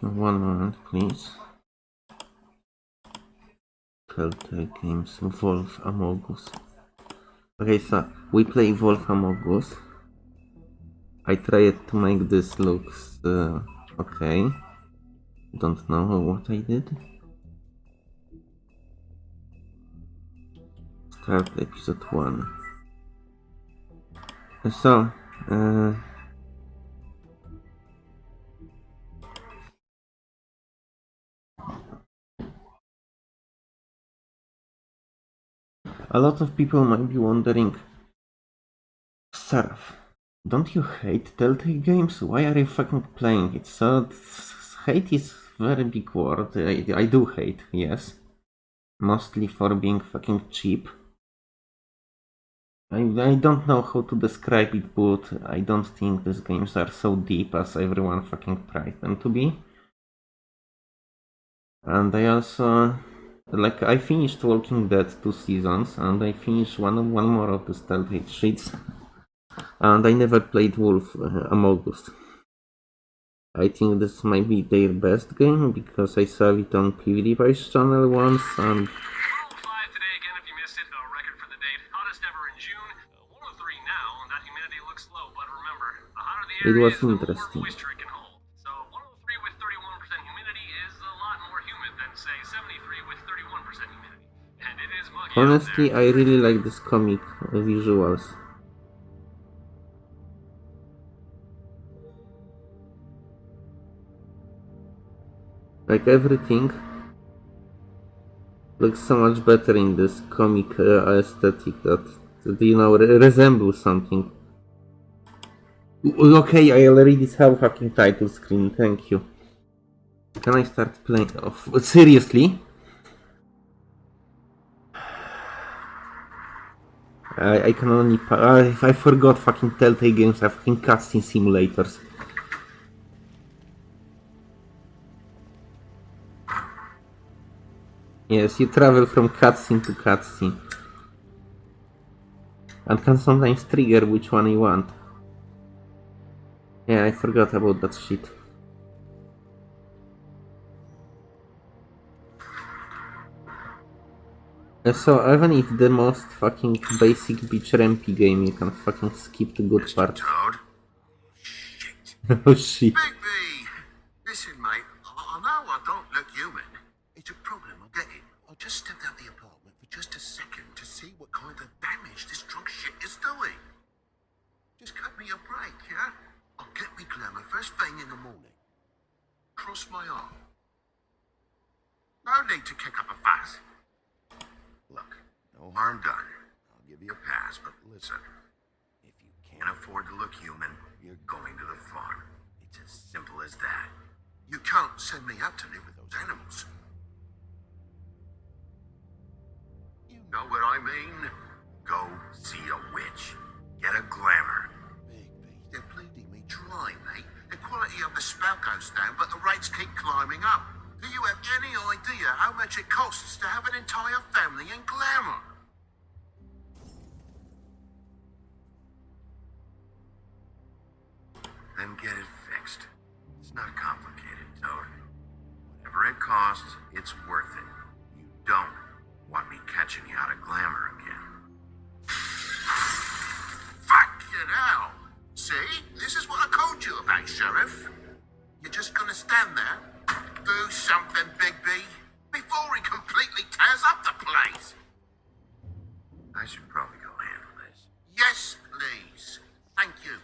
one moment, please. Telltale Games, Wolf Among Us. Okay, so we play Wolf Among Us. I tried to make this looks uh, okay. Don't know what I did. Start episode 1. So, uh, A lot of people might be wondering, Seraph, don't you hate Telltale games? Why are you fucking playing it? So, hate is very big word. I, I do hate, yes. Mostly for being fucking cheap. I, I don't know how to describe it, but I don't think these games are so deep as everyone fucking tries them to be. And I also like I finished Walking Dead two seasons and I finished one one more of the Telltale Sheets and I never played Wolf uh, Among Us. I think this might be their best game because I saw it on PewDiePie's channel once and it was interesting. Honestly, I really like this comic uh, visuals. Like everything looks so much better in this comic uh, aesthetic that, that, you know, re resembles something. Okay, I already have fucking title screen, thank you. Can I start playing? off? seriously? I, I can only... I, I forgot fucking Telltale games have fucking cutscene simulators. Yes, you travel from cutscene to cutscene. And can sometimes trigger which one you want. Yeah, I forgot about that shit. So even if the most fucking basic beach rampy game, you can fucking skip the good part. Toad? oh shit. Bigby! Listen, mate, I, I know I don't look human. It's a problem, I get it. I just stepped out the apartment for just a second to see what kind of damage this drunk shit is doing. Just cut me a break, yeah? I'll get me glamour first thing in the morning. Cross my arm. No need to kick up a fuss. Look, no harm done. I'll give you a pass, but listen. If you can't afford to look human, you're going to the farm. It's as simple as that. You can't send me out to live with those animals. You know what I mean? Go see a witch. Get a glamour. Bigby, they're bleeding me dry, mate. The quality of the spout goes down, but the rates keep climbing up. Any idea how much it costs to have an entire family in glamour? Then get it fixed. It's not complicated, Toad. Whatever it costs, it's worth it. You don't want me catching you out of glamour again. Fucking hell! See? This is what I told you about, Sheriff. You're just gonna stand there, do something, Big B, before he completely tears up the place. I should probably go handle this. Yes, please. Thank you.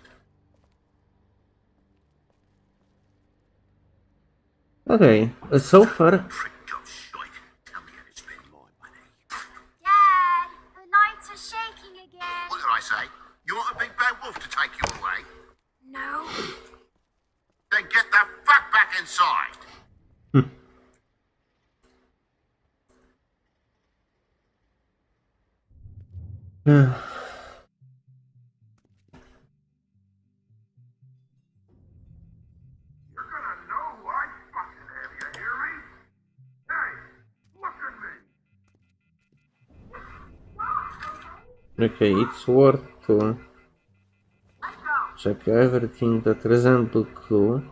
Okay, uh, so far Prick job shite. Tell me how to spend my money. Dad, the lights are shaking again. What did I say? You want a big bad wolf to take you away? No. Then get the fuck back inside. At me. Okay, it's worth to check everything that resembles clue.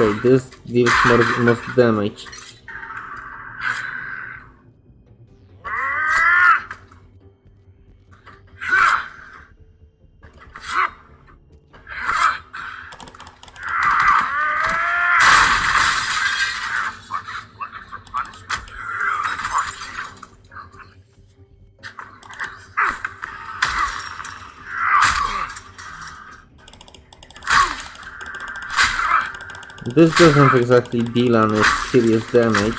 Okay, this deals more, most damage. This doesn't exactly deal any serious damage.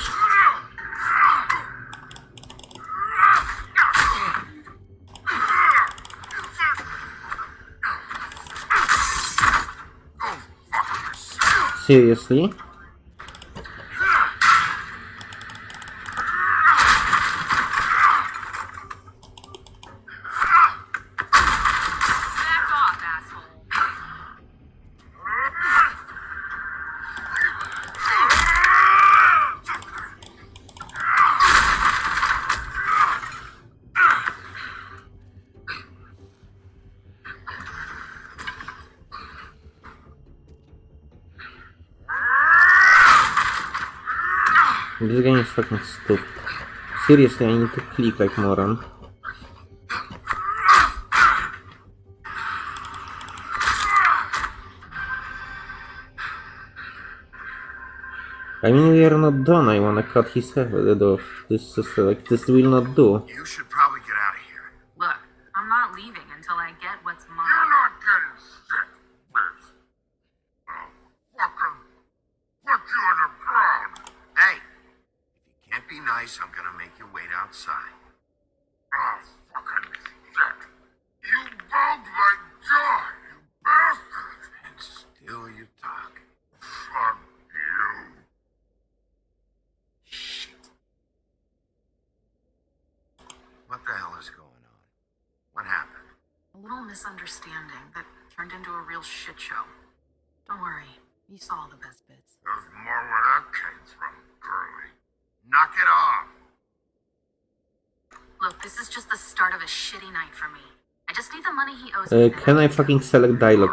Seriously? сыр, если они так кликать моран? I mean, we are not done. I wanna cut his head off. This is like, this will not do. You Can I fucking select dialogue?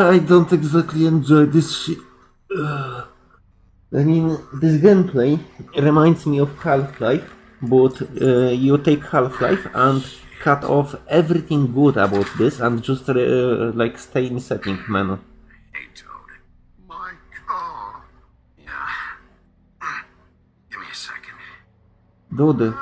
I don't exactly enjoy this shit. Uh, I mean, this gameplay reminds me of Half-Life, but uh, you take Half-Life and cut off everything good about this and just uh, like stay in setting menu. Dude.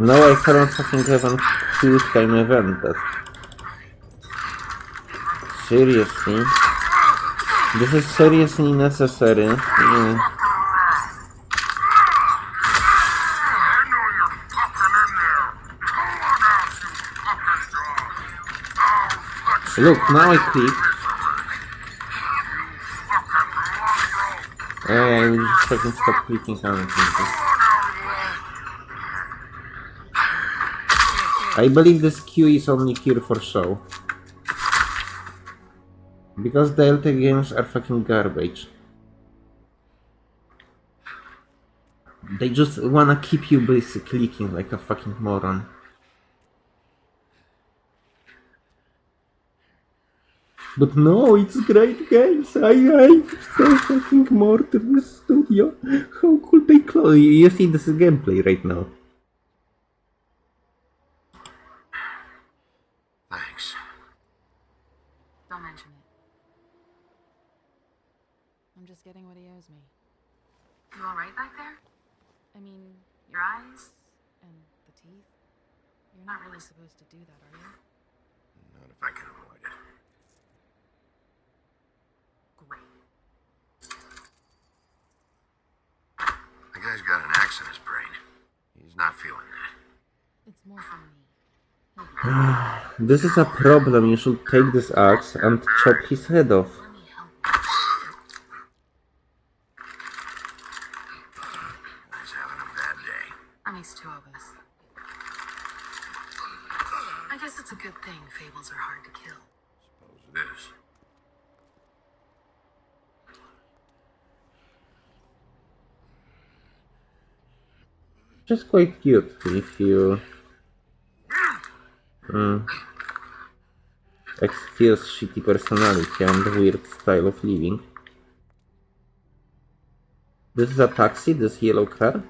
No, I haven't fucking haven't huge time evented. Seriously? This is seriously necessary. Yeah. On. Look, now I click. Hey, I will just fucking stop clicking on I believe this queue is only here for show. Because Delta games are fucking garbage. They just wanna keep you busy clicking like a fucking moron. But no, it's great games. I I so fucking more the studio. How could they close? You see this is gameplay right now. Thanks. Don't mention it. I'm just getting what he owes me. You alright back there? I mean, your eyes and the teeth. You're not really supposed to do that, are you? Not if I can avoid it. Great. The guy's got an axe in his brain. He's not feeling that. It's more for me. This is a problem. You should take this axe and chop his head off. Let me help you. He's having a bad day. At least two of us. I guess it's a good thing fables are hard to kill. Suppose it is. Just quite cute if you mm, excuse shitty personality and weird style of living. This is a taxi, this yellow car?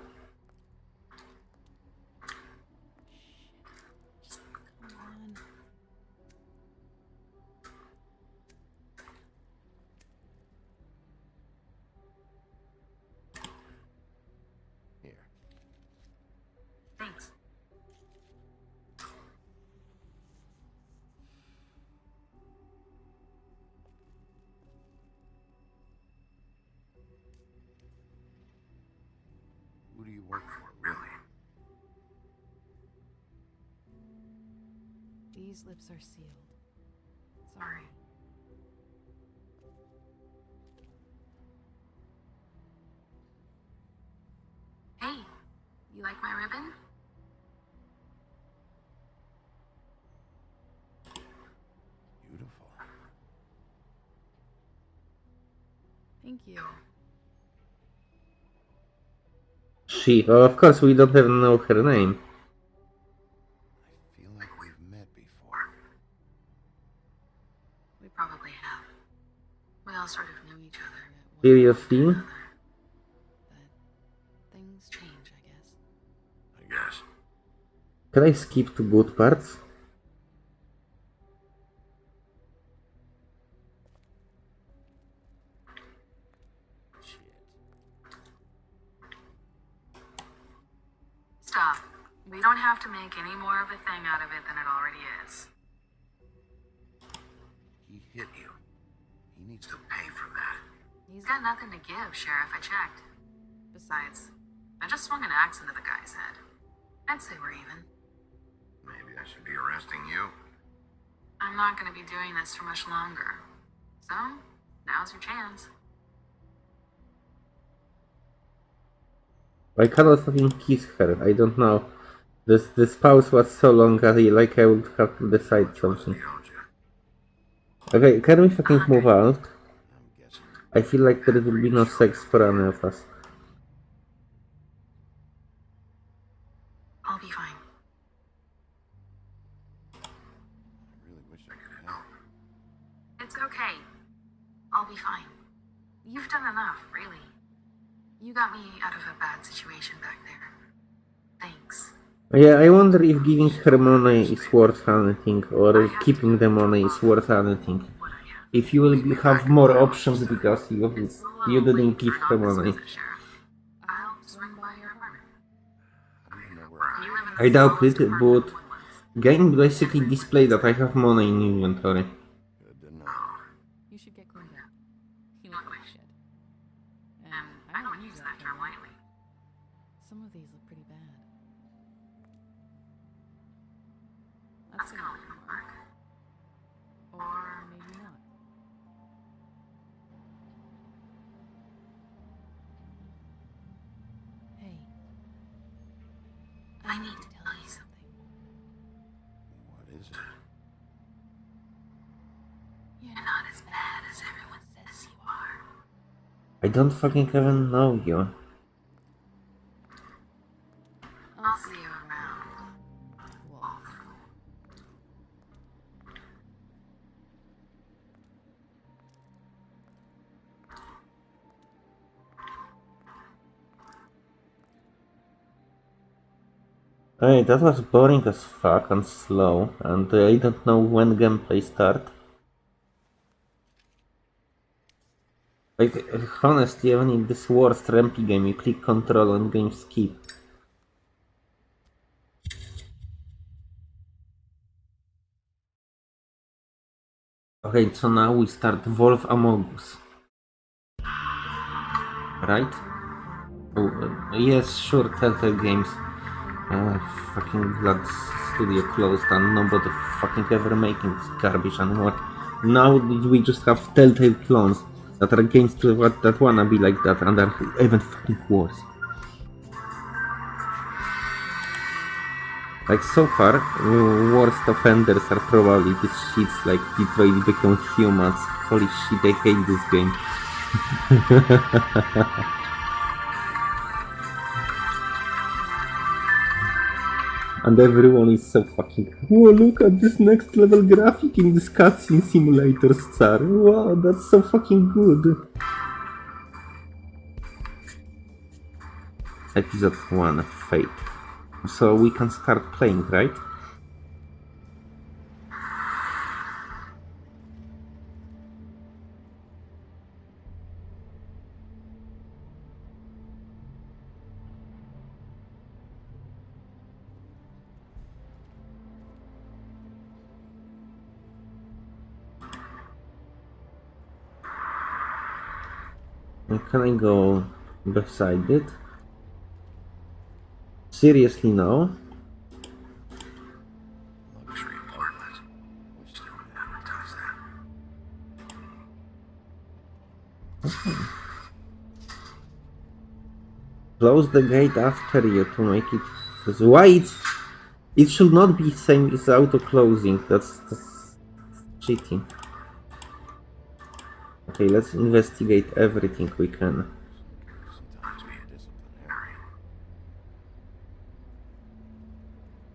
She, oh, of course we don't even know her name. I feel like we've met before. We probably have. We all sort of know each other. at Seriously? point or another. But things change, I guess. I guess. Can I skip to good parts? We don't have to make any more of a thing out of it than it already is. He hit you. He needs to pay for that. He's got nothing to give, Sheriff. I checked. Besides, I just swung an axe into the guy's head. I'd say we're even. Maybe I should be arresting you. I'm not gonna be doing this for much longer. So, now's your chance. I cannot fucking kiss her. I don't know. This this pause was so long I, like I would have to decide something. Okay, can we fucking move out? I feel like there will be no sex for any of us. I'll be fine. It's okay. I'll be fine. You've done enough, really. You got me out of a bad situation back there. Yeah, I wonder if giving her money is worth anything, or keeping the money is worth anything. If you will have more options because you you didn't give her money. I doubt it, but game basically display that I have money in inventory. Don't fucking even know you. I'll see you around. Wolf. Hey, that was boring as fuck and slow, and I don't know when gameplay start. Like, honestly, even in this worst rampy game, you click control and game skip. Okay, so now we start Wolf Among Us. Right? Oh, uh, yes, sure, Telltale Games. Uh, fucking glad studio closed and nobody fucking ever making this garbage anymore. Now we just have Telltale clones that are to what that wanna be like that and are even fucking worse. Like so far, worst offenders are probably these shits like Detroit Become Humans. Holy shit, I hate this game. And everyone is so fucking. Whoa, look at this next level graphic in this cutscene simulator star. Wow, that's so fucking good. Episode 1 Fate. So we can start playing, right? And Can I go beside it? Seriously, no? Luxury apartment. Wish they would advertise that. Close the gate after you to make it. Because why it's. It should not be same as auto closing. That's, that's cheating. Okay, let's investigate everything we can.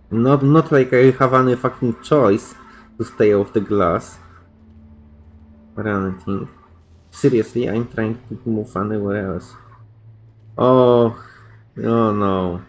Not not like I have any fucking choice to stay off the glass. Or anything. Seriously, I'm trying to move anywhere else. Oh, oh no.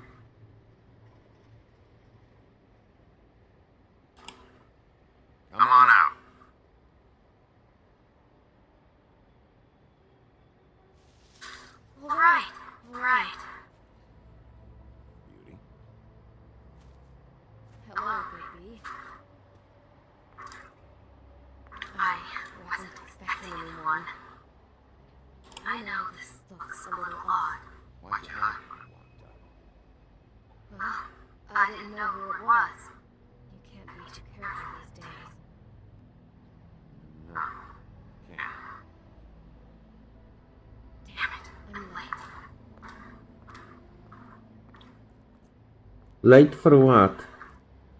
Late for what?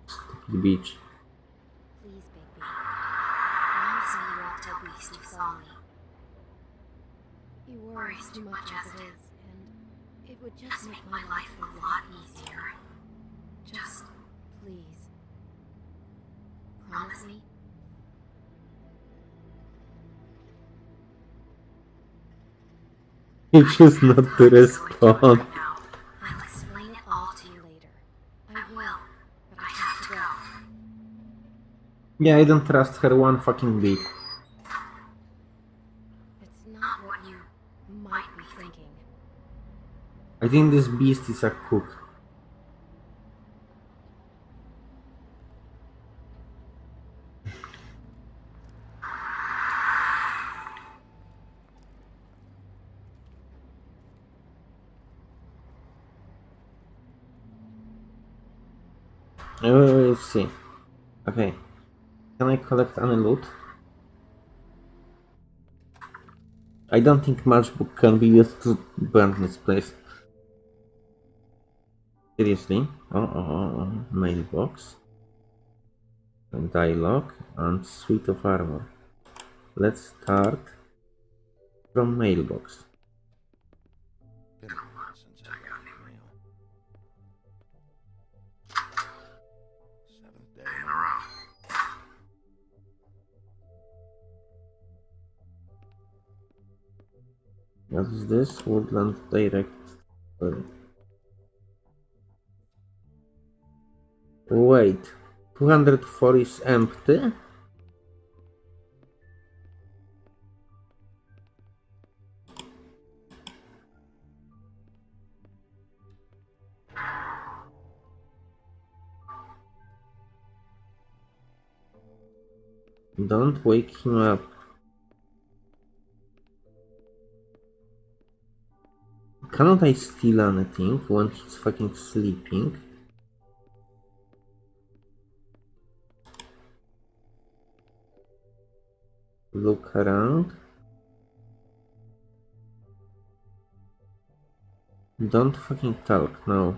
Stupid bitch. You too much as it is, and it would just make my life a lot easier. Just, please, promise me. He just not to respond. Yeah, I don't trust her one fucking bit. It's not what you might be thinking. I think this beast is a cook. Uh, Let's see. Okay. Can I collect any loot? I don't think matchbook can be used to burn this place. Seriously? Oh, oh, oh, oh. mailbox. Dialogue and suite of armor. Let's start from mailbox. What is this? Woodland Direct. Wait. 204 is empty? Don't wake him up. Cannot I steal anything when he's fucking sleeping? Look around. Don't fucking talk, no.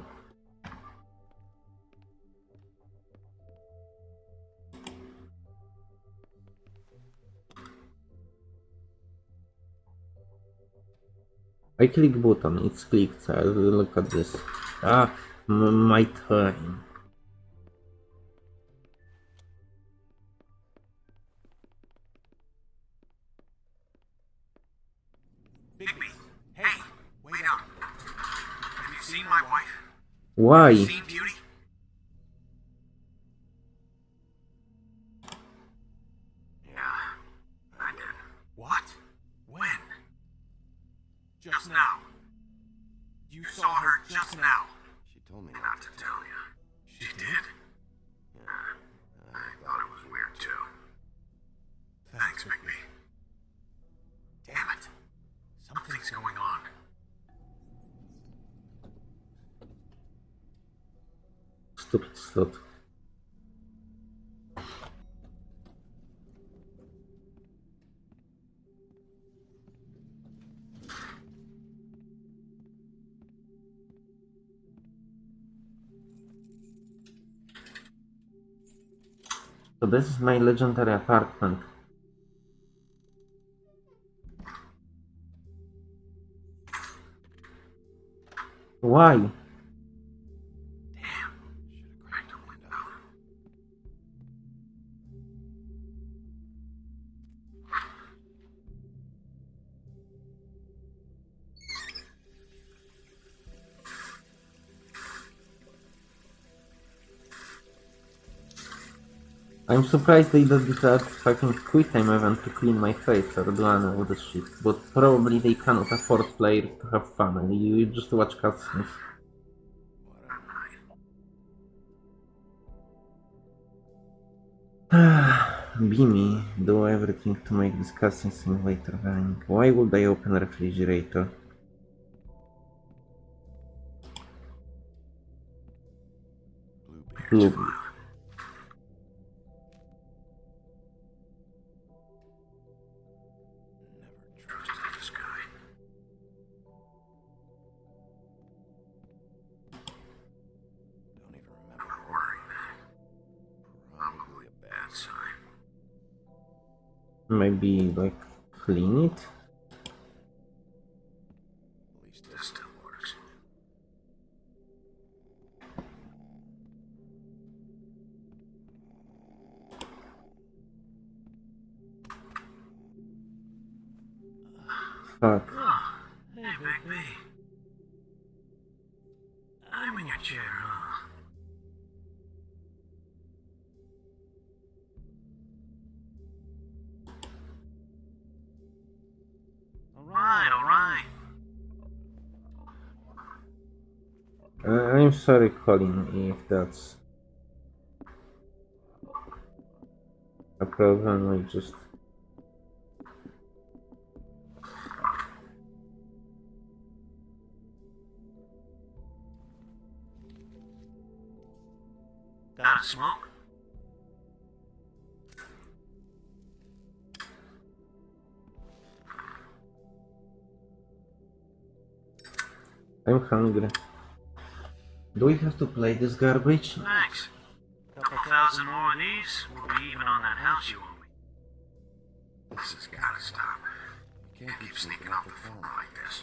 I click button, it's clicked, look at this. Ah, my time. Bigby, hey, wait up. Have you seen my wife? Why? Just now. She told me Not to tell you. She did? Yeah, uh, I thought it was weird too. Thanks, Bigby. Damn it. Something's going on. Stupid slot. This is my legendary apartment. Why? I'm surprised they don't did that fucking quick time event to clean my face or any of this shit, but probably they cannot afford players to have fun, you, you just watch cutscenes. Beamy, do everything to make this cutscene simulator running. Why would I open refrigerator? Bluebeard. Maybe like clean it? Sorry, Colin, if that's a problem. I just. Got a smoke? I'm hungry. Do we have to play this garbage? Thanks. Couple thousand more of these, we'll be even on that house you owe me. This has gotta stop. You can't keep sneaking off the phone like this.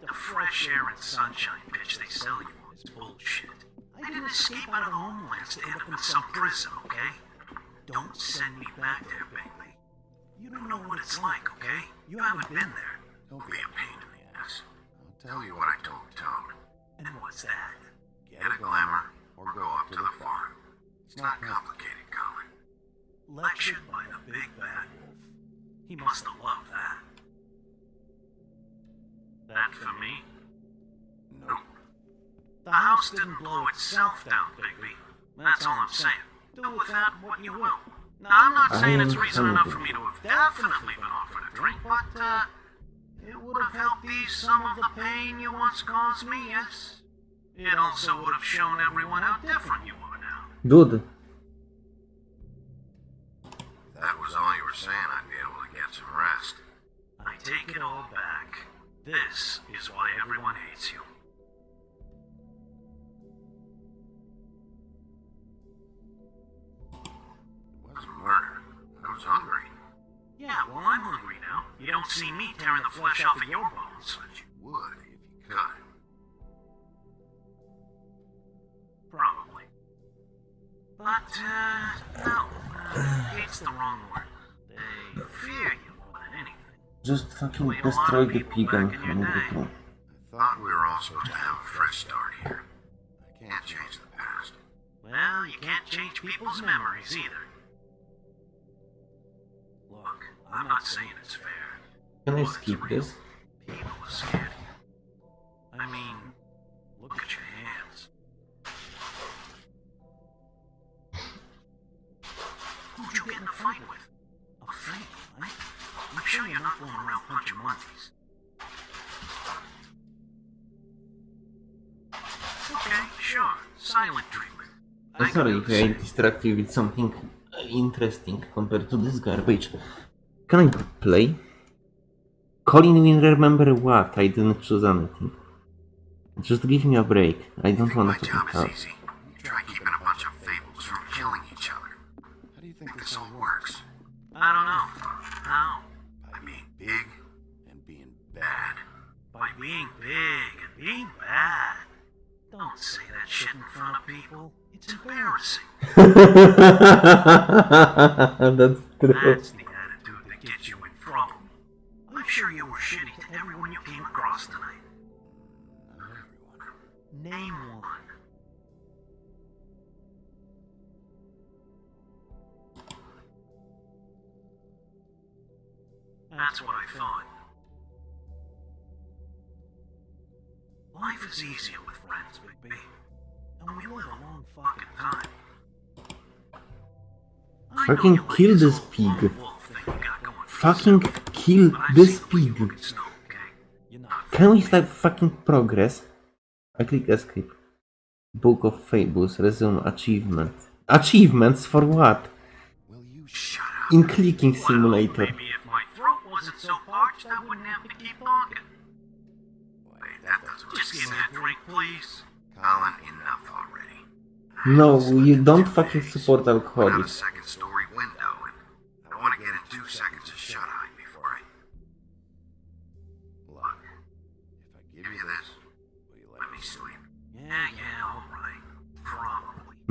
The fresh air and sunshine bitch they sell you on is bullshit. I didn't escape out of the homelands to end up in some prison, okay? Don't send me back there, Bailey. You don't know what it's like, okay? You haven't been there. Don't be a pain in the ass. I'll tell you what I told Toad. And what's that? Get a glamour or go up to the farm. It's not complicated, Colin. Lectured by the big bad wolf. He must have loved that. That for me? No. The house didn't blow itself down, Bigby. That's all I'm saying. Do with that what you will. Now, I'm not saying it's reason enough for me to have definitely been offered a drink, but, uh, it would have helped ease some of the pain you once caused me, yes? It also would have shown everyone how different you are now. Dude, That was all you were saying, I'd be able to get some rest. I take it all back. This is why everyone hates you. It wasn't murder. I was hungry. Yeah, well, I'm hungry now. You don't see me tearing the flesh off of your bones. But you would if you could. Probably. But, uh, no. Uh, it's the wrong word. They fear you more than anything. just fucking destroy the pig and move on. I thought we were all supposed to have a fresh start here. I can't change the past. Well, you can't change people's memories either. I'm not saying it's fair. Can I but skip this? People are scared you. I mean, look at your hands. Who'd you get in a fight with? A fake, right? I'm sure you're not going around punching monkeys. Okay, sure. Silent treatment. I I'm can sorry do if I distract you with something uh, interesting compared to this garbage. Can I play? Colin will remember what? I didn't choose anything. Just give me a break. I don't think my want to job pick is up. easy. You try keeping a bunch of fables from killing each other. How do you think this all works? I don't know. How? By being big and being bad. By being big and being bad. Don't say that shit in front of people. It's embarrassing. That's true. That's sure you were shitty to everyone you came across tonight. Not everyone. Name one. That's what I thought. Life is easier with friends, Big B. And we live a long fucking time. I know Fucking you like kill this this whole pig. lone wolf thing you got going for Fucking kill But I've this seen what you pig. can snow, okay? You're not Can we start fucking progress? I click escape. Book of Fables, resume achievement. Achievements for what? Will you shut up? In clicking simulator. Well, maybe if my throat wasn't so parched, I wouldn't have to keep talking. Wait, that doesn't Just give me a drink, please. Colin, enough already. No, you don't fucking support Went out a alcoholics.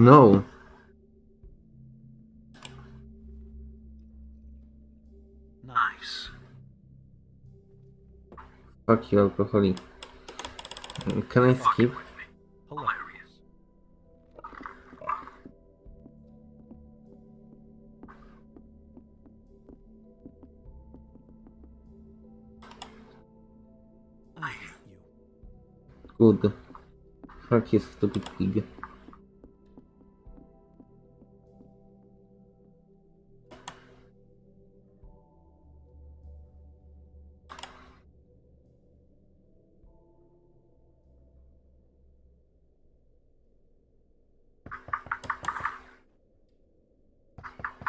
No. Nice. Fuck you, alcoholic. Can I skip? Hilarious. I hate you. Good. Fuck you, stupid pig.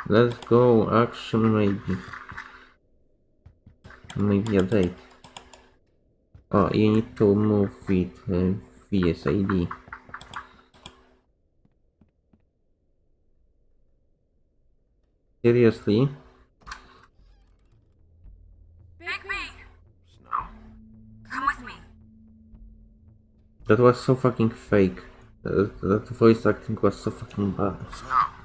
Let's go, action maybe. Maybe a date. Oh, you need to move with uh, VSID. Seriously? Big me! Snow? Come with me. That was so fucking fake. That, that voice acting was so fucking bad. Snow.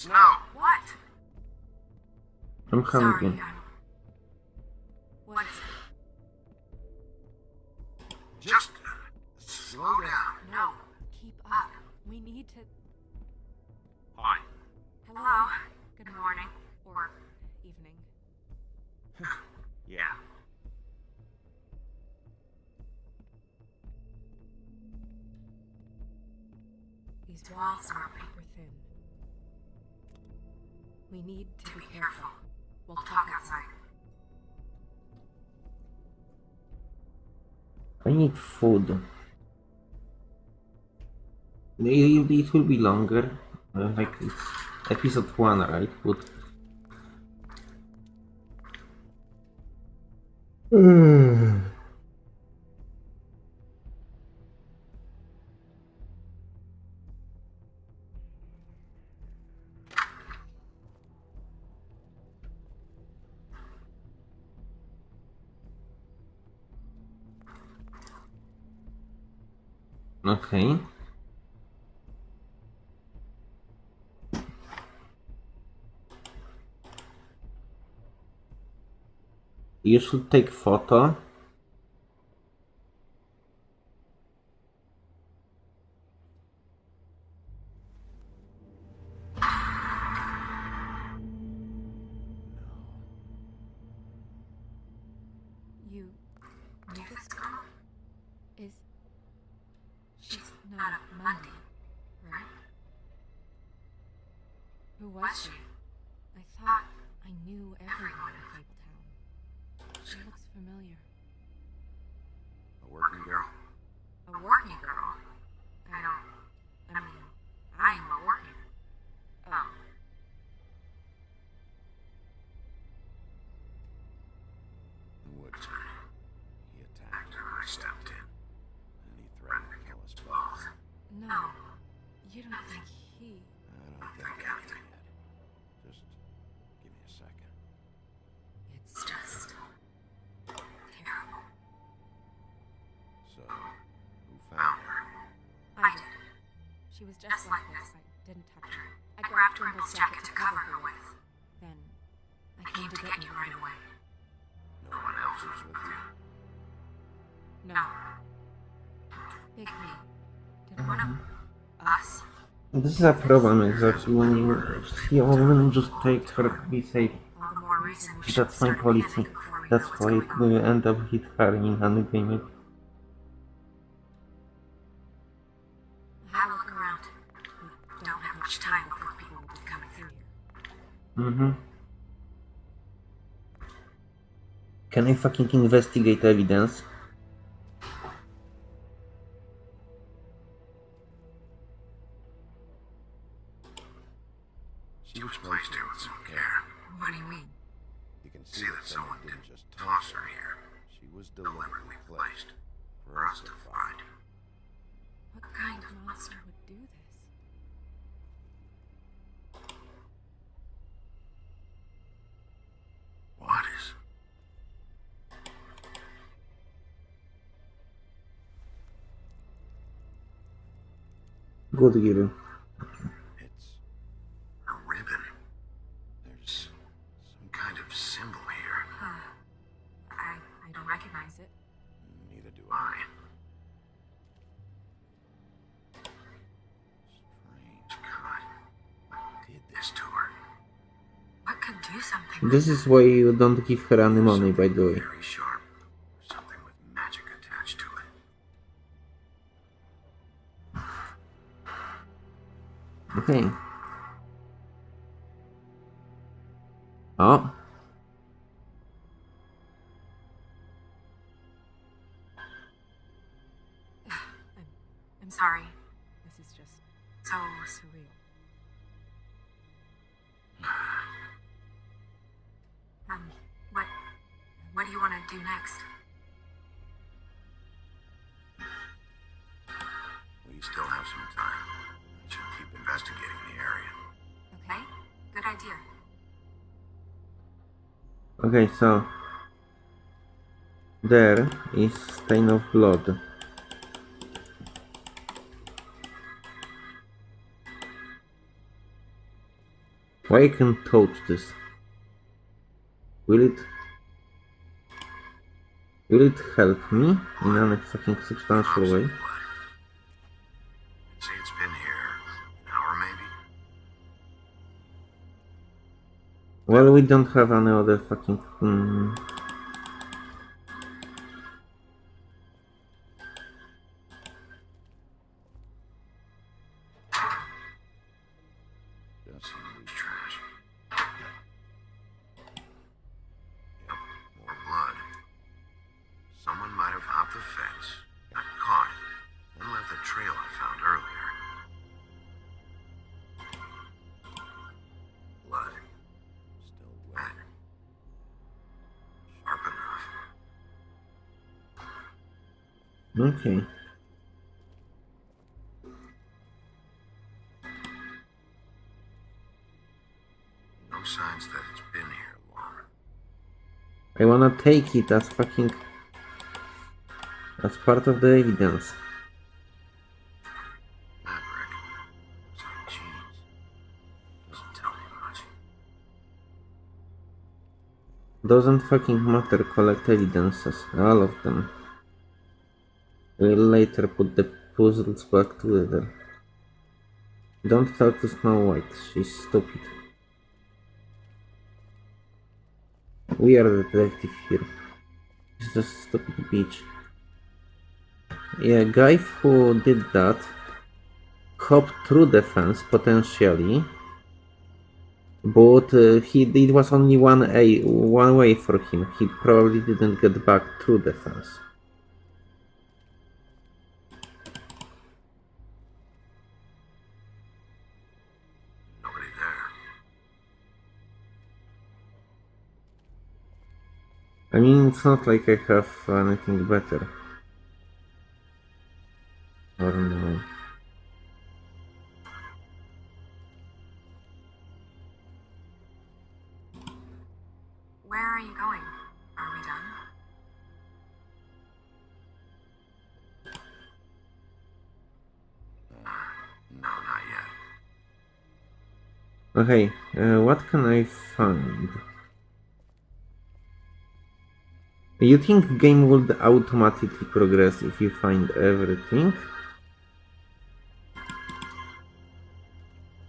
Snow. What? I'm Sorry, hungry. I'm... What is it? Just slow down. No. Keep up. We need to. Hi. Hello. Good morning. Or Evening. Yeah. These walls are paper thin. We need to be careful. We'll talk outside. I need food. Maybe it will be longer. Uh, like it's episode 1, right? But... You should take photo. Is a problem exactly when you see a woman just take her to be safe. All the more reason we should That's my policy. panic before we That's why we end up hit her in Endgame. Have a look around. We don't have much time before people will be coming through. Mm-hmm. Can I fucking investigate evidence? This is why you don't give her any money, by the way. So there is stain of blood. Why I can touch this? Will it Will it help me in any fucking substantial way? Well, we don't have any other fucking. Hmm. Take it as fucking. as part of the evidence. Doesn't fucking matter, collect evidences. All of them. We'll later put the puzzles back together. Don't talk to Snow White, she's stupid. We are the detective here. She's just a stupid bitch. Yeah, guy who did that hopped through the fence potentially, but uh, he it was only one a one way for him. He probably didn't get back through the fence. I mean, it's not like I have anything better. Or no. Where are you going? Are we done? No, not yet. Okay, uh, what can I find? You think game would automatically progress if you find everything?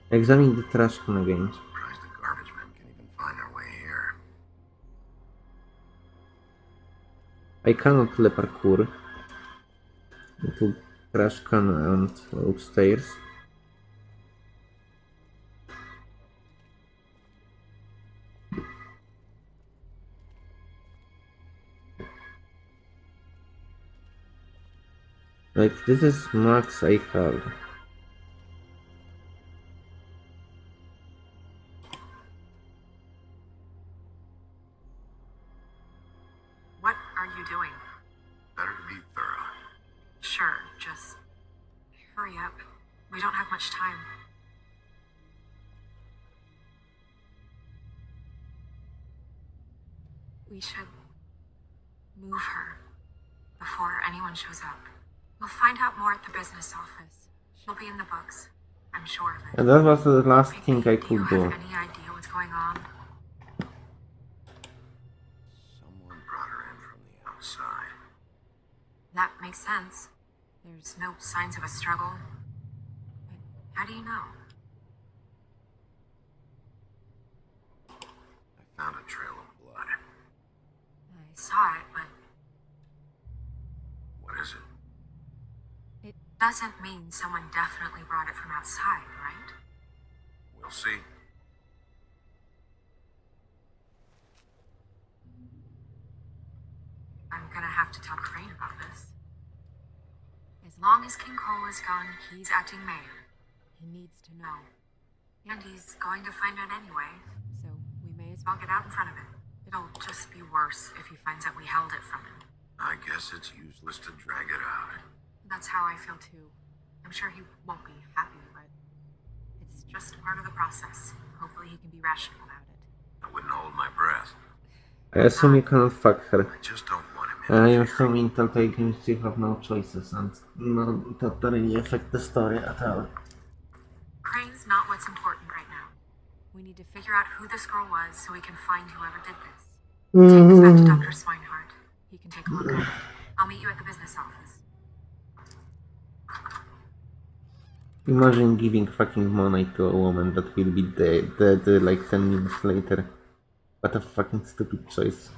Examine the trash can again. Surprised the garbage men can even find their way here. I cannot le parkour into trash can and upstairs. Like this is max I have. And that was the last thing I could do. He needs to know. And he's going to find out anyway, so we may as well get out in front of it. It'll just be worse if he finds out we held it from him. I guess it's useless to drag it out. That's how I feel too. I'm sure he won't be happy, but it's just part of the process. Hopefully he can be rational about it. I wouldn't hold my breath. I assume you cannot fuck her. I just don't want him I in assume in Telltale Games you have no choices and no, that really affect the story at all. What's important right now. We need to figure out who this girl was so we can find whoever did this. Take this back to mm-hmm. Dr. Swineheart. He can take a look at it. I'll meet you at the business office. Imagine giving fucking money to a woman that will be dead, dead like 10 minutes later. What a fucking stupid choice.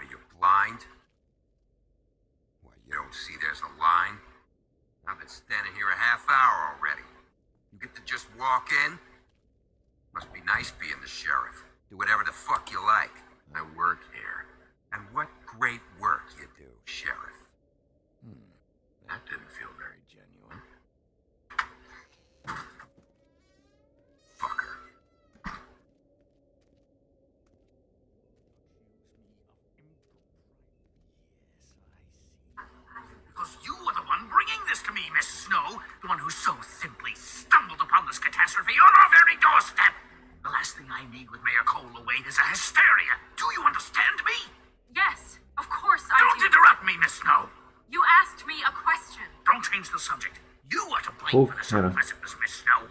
What are you, blind? What, you don't see there's a line? I've been standing here a half hour already. You get to just walk in? Must be nice being the sheriff. Do whatever the fuck you like. I work here. And what great work you do, sheriff. Hmm. That didn't feel very genuine. Fucker. Because you were the one bringing this to me, Miss Snow. The one who so simply this catastrophe on our very doorstep. The last thing I need with Mayor Cole away is a hysteria. Do you understand me? Yes, of course I Don't do. interrupt me, Miss Snow. You asked me a question. Don't change the subject. You are to blame oh, for this Okay. unpleasantness, Miss Snow.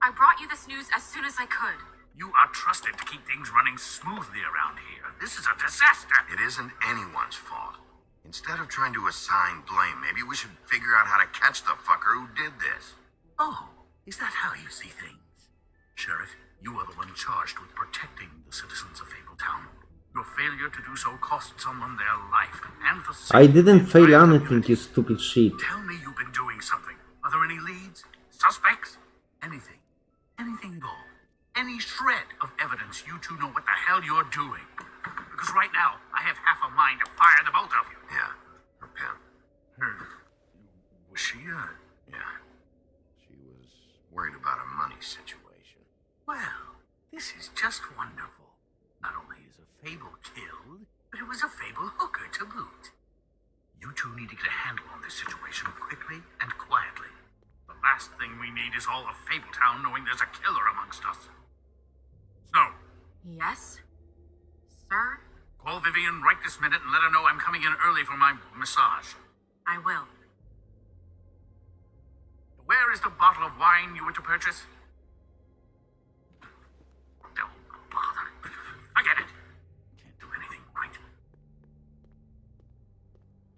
I brought you this news as soon as I could. You are trusted to keep things running smoothly around here. This is a disaster. It isn't anyone's fault. Instead of trying to assign blame, maybe we should figure out how to catch the fucker who did this. Oh, is that how you see things? Sheriff, you are the one charged with protecting the citizens of Fabletown. Your failure to do so cost someone their life and the I didn't fail anything, you stupid shit. Tell me you've been doing something. Are there any leads? Suspects? Anything. Anything at all. Any shred of evidence you two know what the hell you're doing. Because right now, I have half a mind to fire the both of you. Yeah, her pen. Her. Was she, uh. Yeah. Worried about a money situation. Well, this is just wonderful. Not only is a fable killed, but it was a fable hooker to boot. You two need to get a handle on this situation quickly and quietly. The last thing we need is all of Fabletown knowing there's a killer amongst us. Snow, Yes? Sir? call Vivian right this minute and let her know I'm coming in early for my massage. I will. Where is the bottle of wine you were to purchase? Don't bother. Forget it. Can't do anything right.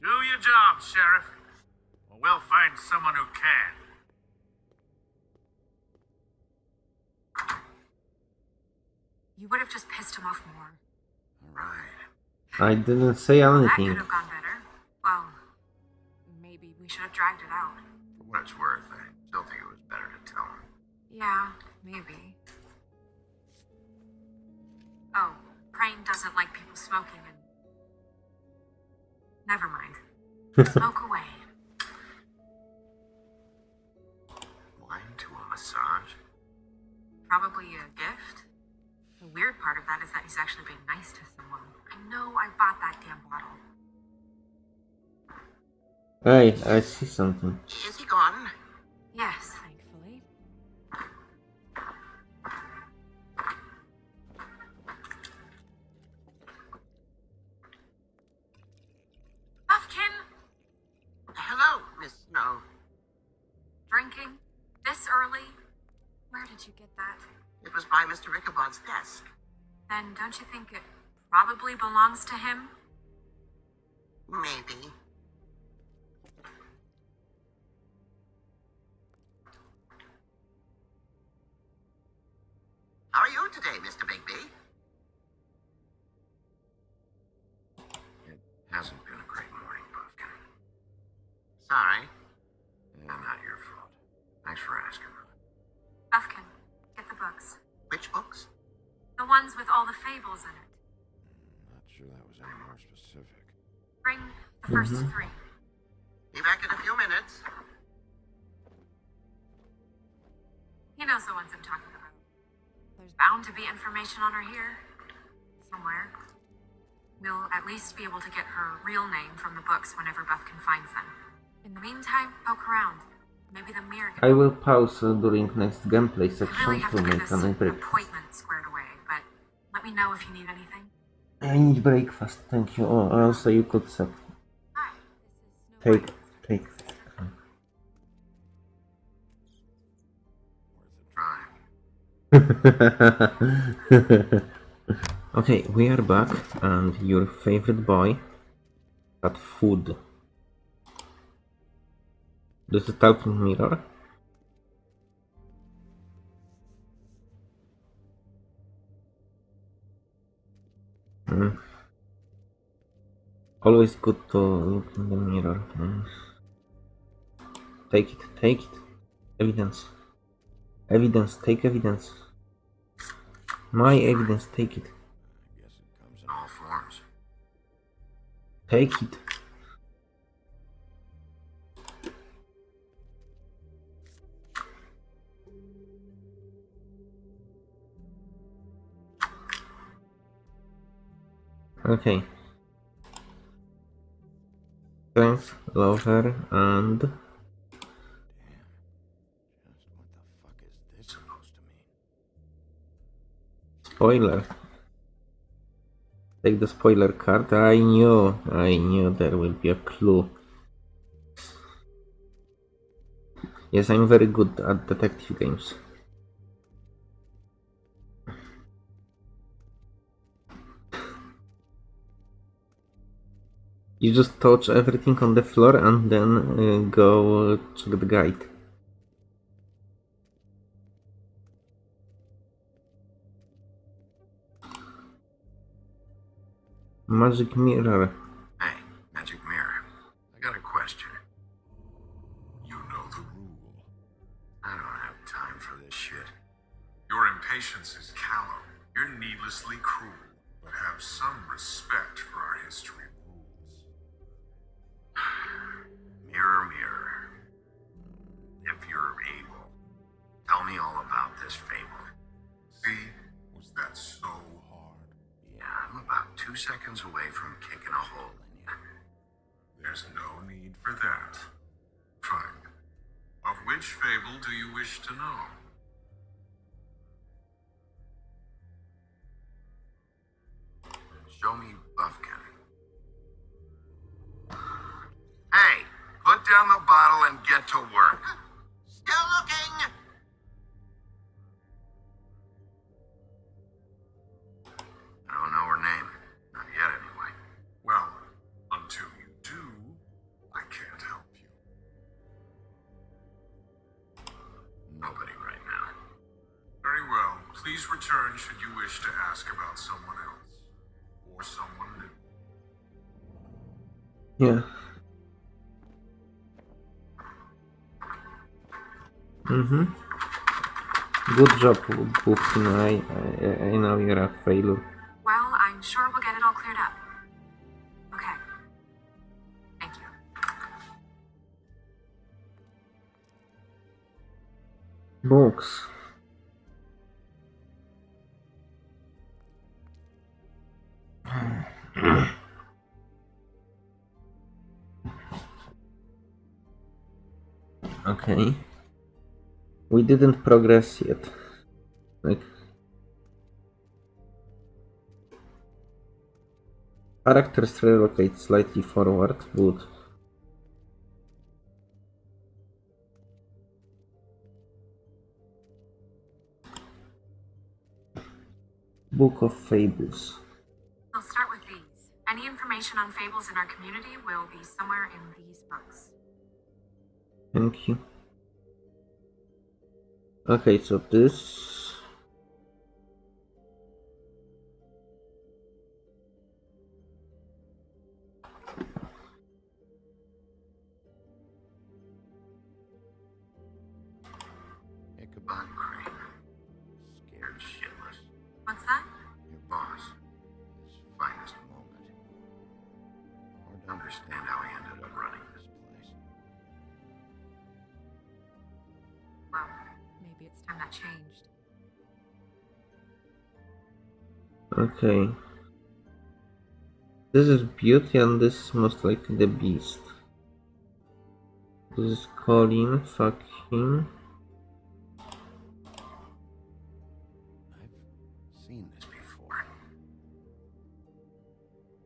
Do your job, Sheriff. Or we'll find someone who can. You would have just pissed him off more. Right. I didn't say anything. That could have gone better. Well, maybe we should have dragged it out. For what it's worth, Yeah, maybe. Oh, Crane doesn't like people smoking and. Never mind. Smoke away. Wine to a massage? Probably a gift. The weird part of that is that he's actually being nice to someone. I know I bought that damn bottle. Hey, I see something. Is he gone? early? Where did you get that? It was by Mr. Ichabod's desk. Then don't you think it probably belongs to him? Maybe. How are you today, all the fables in it. Not sure that was any more specific. Bring the 1st Mhm. three. Be back in a few minutes. He knows the ones I'm talking about. There's bound to be information on her here. Somewhere. We'll at least be able to get her real name from the books whenever Beth can find them. In the meantime, poke around. Maybe the mirror can I will pause uh, during next gameplay section really to to make this an breakfast. Me know if you need anything. I need breakfast, thank you. Oh, also you could this Take, take. Okay, we are back, and your favorite boy got food. Does it help mirror? Hmm. Always good to look in the mirror. Hmm. Take it, take it. Evidence. Evidence, take evidence. My evidence, take it. I guess it comes in all forms. Take it. Okay. Strength, lover, and spoiler. Take the spoiler card. I knew, I knew there will be a clue. Yes, I'm very good at detective games. You just touch everything on the floor and then uh, go uh, check the guide. Magic mirror. Hey, Magic Mirror. I got a question. You know the rule. I don't have time for this shit. Your impatience is callow. You're needlessly cruel, but have some respect for our history Mirror, mirror. If you're able, tell me all about this fable. See? Was that so hard? Yeah, I'm about two seconds away from kicking a hole in you. There's no need for that. Fine. Of which fable do you wish to know? Show me Bufkin. Hey, down the bottle and get to work. Still looking. I don't know her name. Not yet, anyway. Well, until you do, I can't help you. Nobody right now. Very well. Please return should you wish to ask about someone else. Or someone new. Yeah. Mm-hmm. Good job, Bufkin. I, I, I know you're a failure. Well, I'm sure we'll get it all cleared up. Okay. Thank you. Books. Okay. We didn't progress yet. Like characters relocate slightly forward, good. Book of Fables. I'll start with these. Any information on fables in our community will be somewhere in these books. Thank you. Okay, so this Maybe that changed. Okay. This is Beauty and this is most likely the Beast. This is Colin, fuck him. I've seen this before.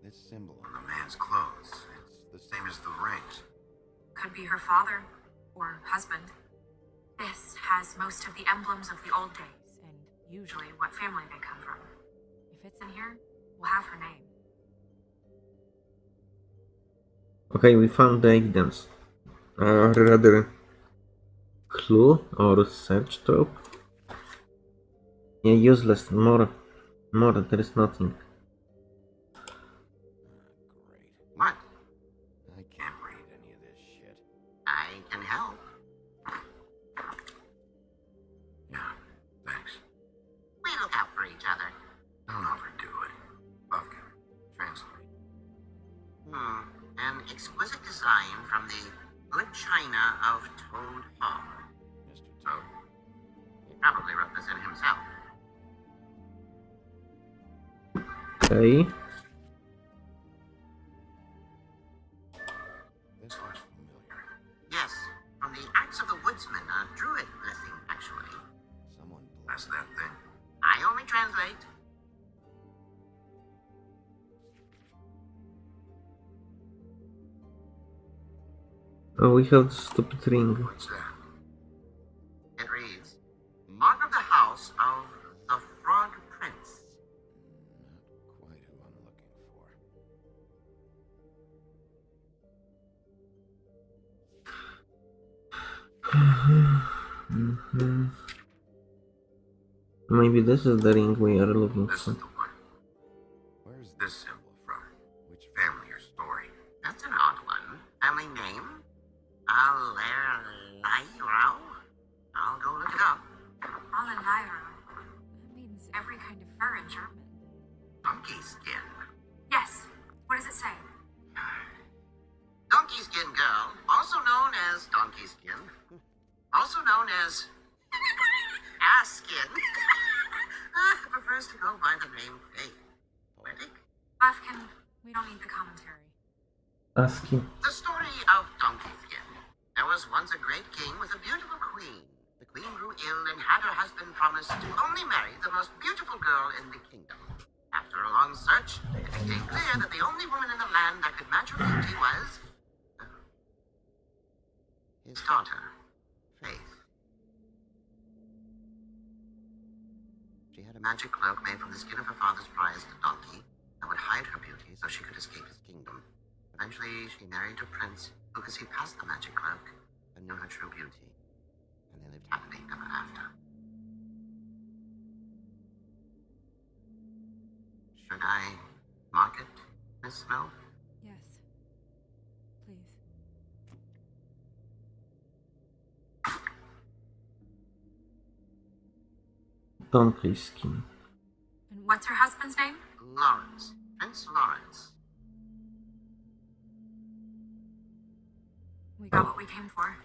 This symbol on the man's clothes. It's the same as the rings. could be her father or husband. This has most of the emblems of the old days and usually what family they come from. If it's in here, we'll have her name. Okay, we found the evidence. Or rather, clue or search trope. Yeah, useless. More, more. There is nothing. Exquisite design from the good china of Toad Hall. Mr. Oh. Toad. He probably wrote this in himself. Okay. Oh, we have the stupid ring. What's that? It reads, Mark of the House of the Frog Prince. Not quite who I'm looking for. Mhm. Maybe this is the ring we are looking This for. Donkey skin. And what's her husband's name? Lawrence. Prince Lawrence. We got what we came for.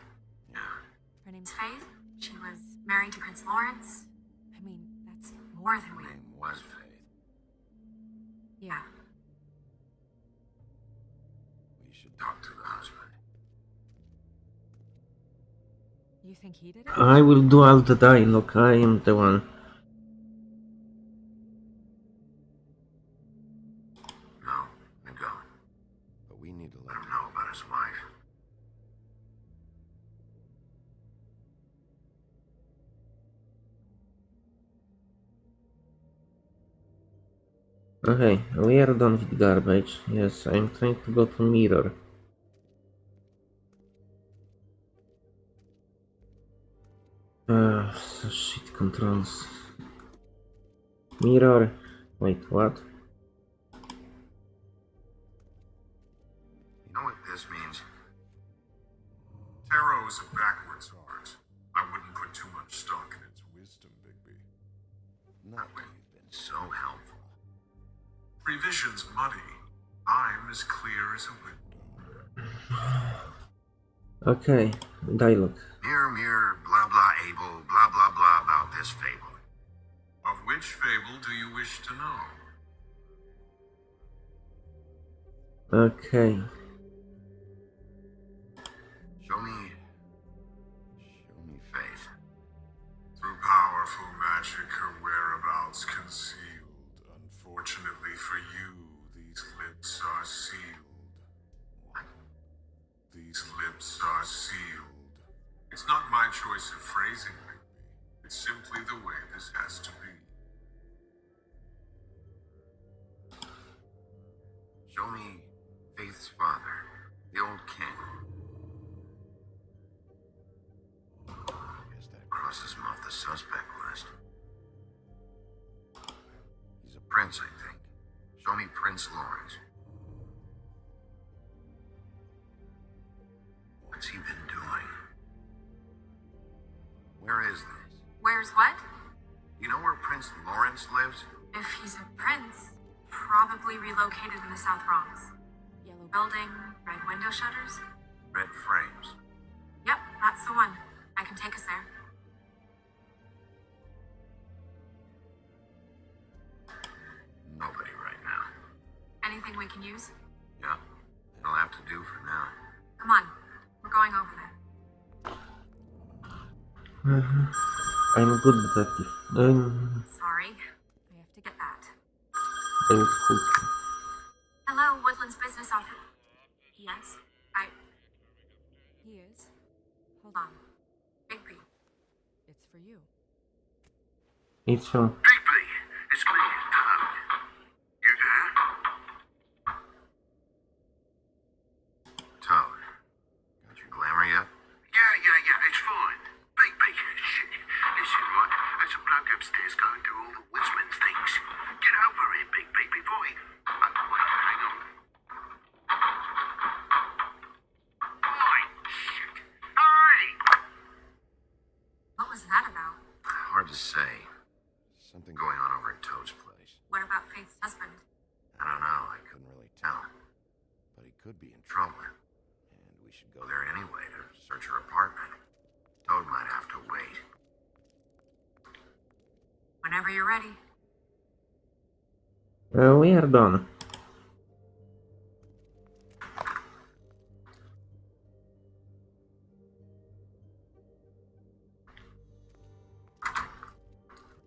Yeah. Her name's Faith. She was married to Prince Lawrence. I mean, that's More than we. Her name was Faith. Yeah. We should talk to the husband. you think he did it? I will do all the dialogue. I am the one. Garbage. Yes, I'm trying to go to mirror. Ah, so shit controls. Mirror. Wait, what? Okay, dialogue. Mirror, mirror, blah blah able, blah blah blah about this fable. Of which fable do you wish to know? Okay. Prince Lawrence lives? If he's a prince, probably relocated in the South Bronx. Yellow Building, red window shutters? Red frames. Yep, that's the one. I can take us there. Nobody right now. Anything we can use? Yeah, it'll have to do for now. Come on, we're going over there. Mm-hmm. I'm a good detective. I'm, Sorry, I have to get that. I'm. Hello, Woodlands Business Office. Yes, I. He is. Hold Hold on. on. Bigby. It's for you. It's uh,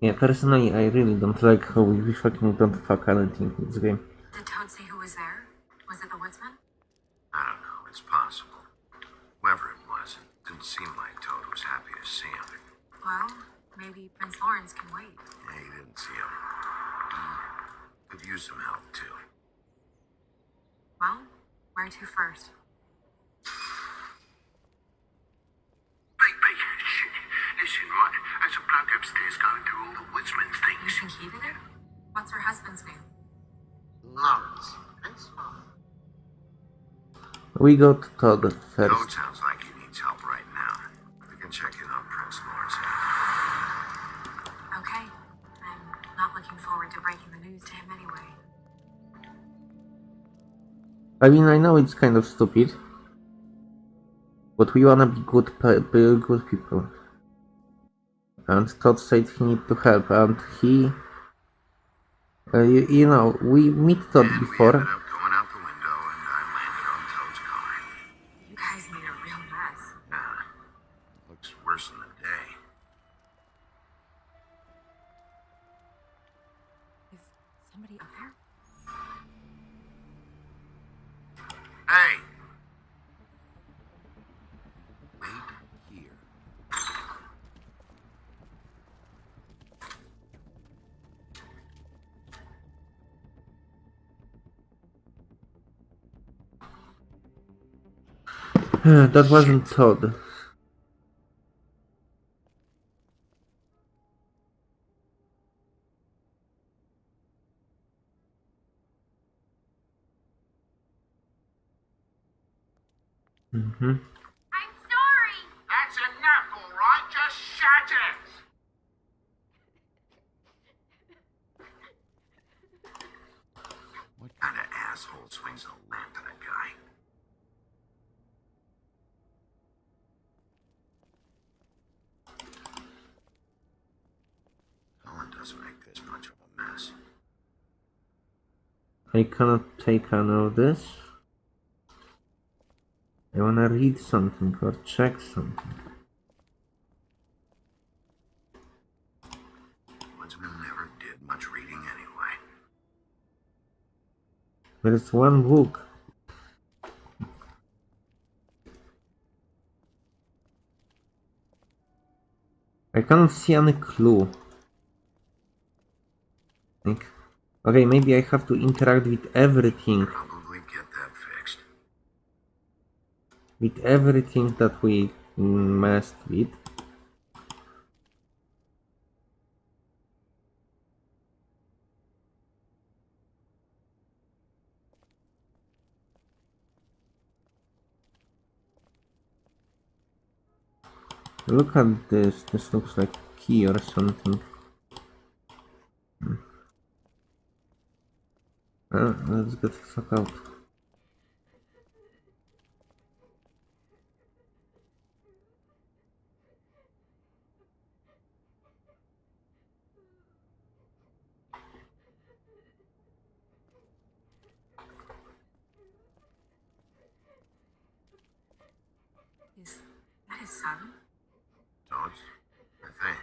Yeah, personally, I really don't like how we fucking don't fuck anything in this game. We go to Todd Toad first. sounds like he needs help right now. We can check in on Prince Lawrence. Okay. I'm not looking forward to breaking the news to him anyway. I mean, I know it's kind of stupid, but we wanna be good, be good people. And Todd said he need to help, and he, uh, you, you know, we meet Todd And we before. That wasn't Todd. Mm-hmm. I'm sorry. That's enough, all right? Just shut it! swings a lamp at a guy. Colin doesn't make this much of a mess. I cannot take any of this. I wanna read something or check something. Woodsman never did much reading anyway. There's one book. I can't see any clue. Like, okay, maybe I have to interact with everything, Probably get that fixed. with everything that we messed with. Look at this, this looks like key or something. Hmm. Uh, let's get the fuck out. Is that his son? Toads? I think.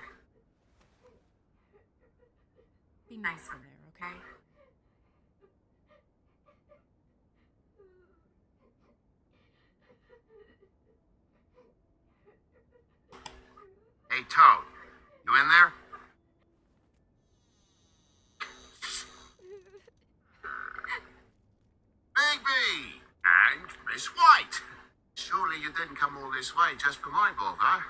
Be nice in there, okay? Hey, Toad. You in there? Bigby! And Miss White! Surely you didn't come all this way just for my bother.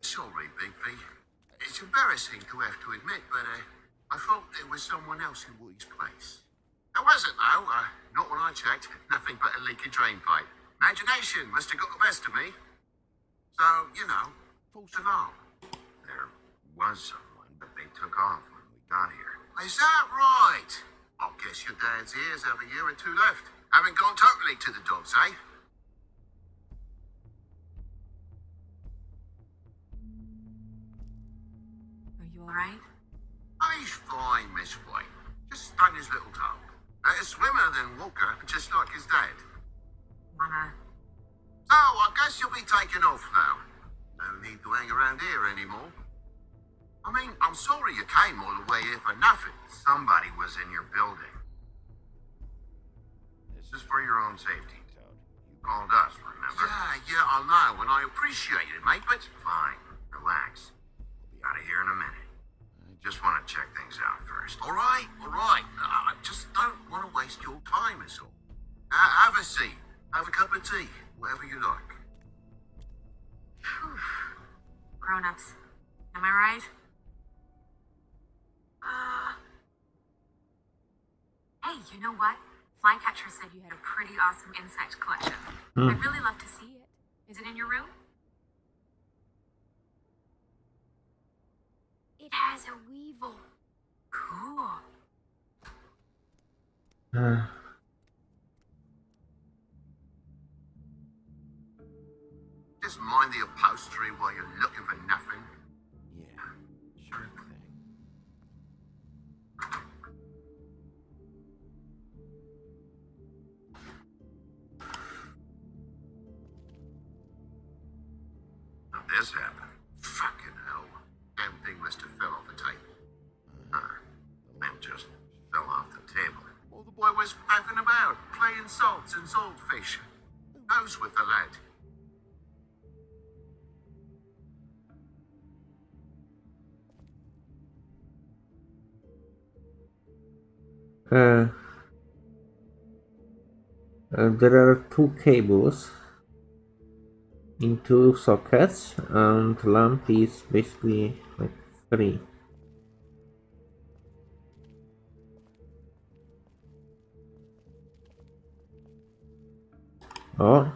Sorry, Bigby. It's embarrassing to have to admit, but uh, I thought there was someone else in Woody's place. There wasn't, though. Uh, not when I checked. Nothing but a leaky drain pipe. Imagination must have got the best of me. So, you know, false alarm. There was someone, but they took off when we got here. Is that right? I guess your dad's ears have a year or two left. Haven't gone totally to the dogs, eh? Are you alright? He's fine, Miss White. Just stung his little toe. Better swimmer than Walker, just like his dad. Wanna. So, I guess you'll be taking off now. No need to hang around here anymore. I mean, I'm sorry you came all the way here for nothing. Somebody was in your building. This is for your own safety, Toad. You called us, remember? Yeah, yeah, I know, and I appreciate it, mate, but Fine. Relax. We'll be out of here in a minute. I just want to check things out first. all right, all right. I just don't want to waste your time, is all. Uh, have a seat. Have a cup of tea. Whatever you like. Grown ups. Am I right? Uh. Hey, you know what? Flycatcher said you had a pretty awesome insect collection. I'd really love to see it. Is it in your room? It has a weevil. Cool. Uh, Just mind the upholstery while you're looking for nothing. Yeah, sure thing. How'd this happen? Was faffing about, playing salts and saltfish. Knows with the lad? uh, uh, there are two cables in two sockets, and lamp is basically like three. Ja.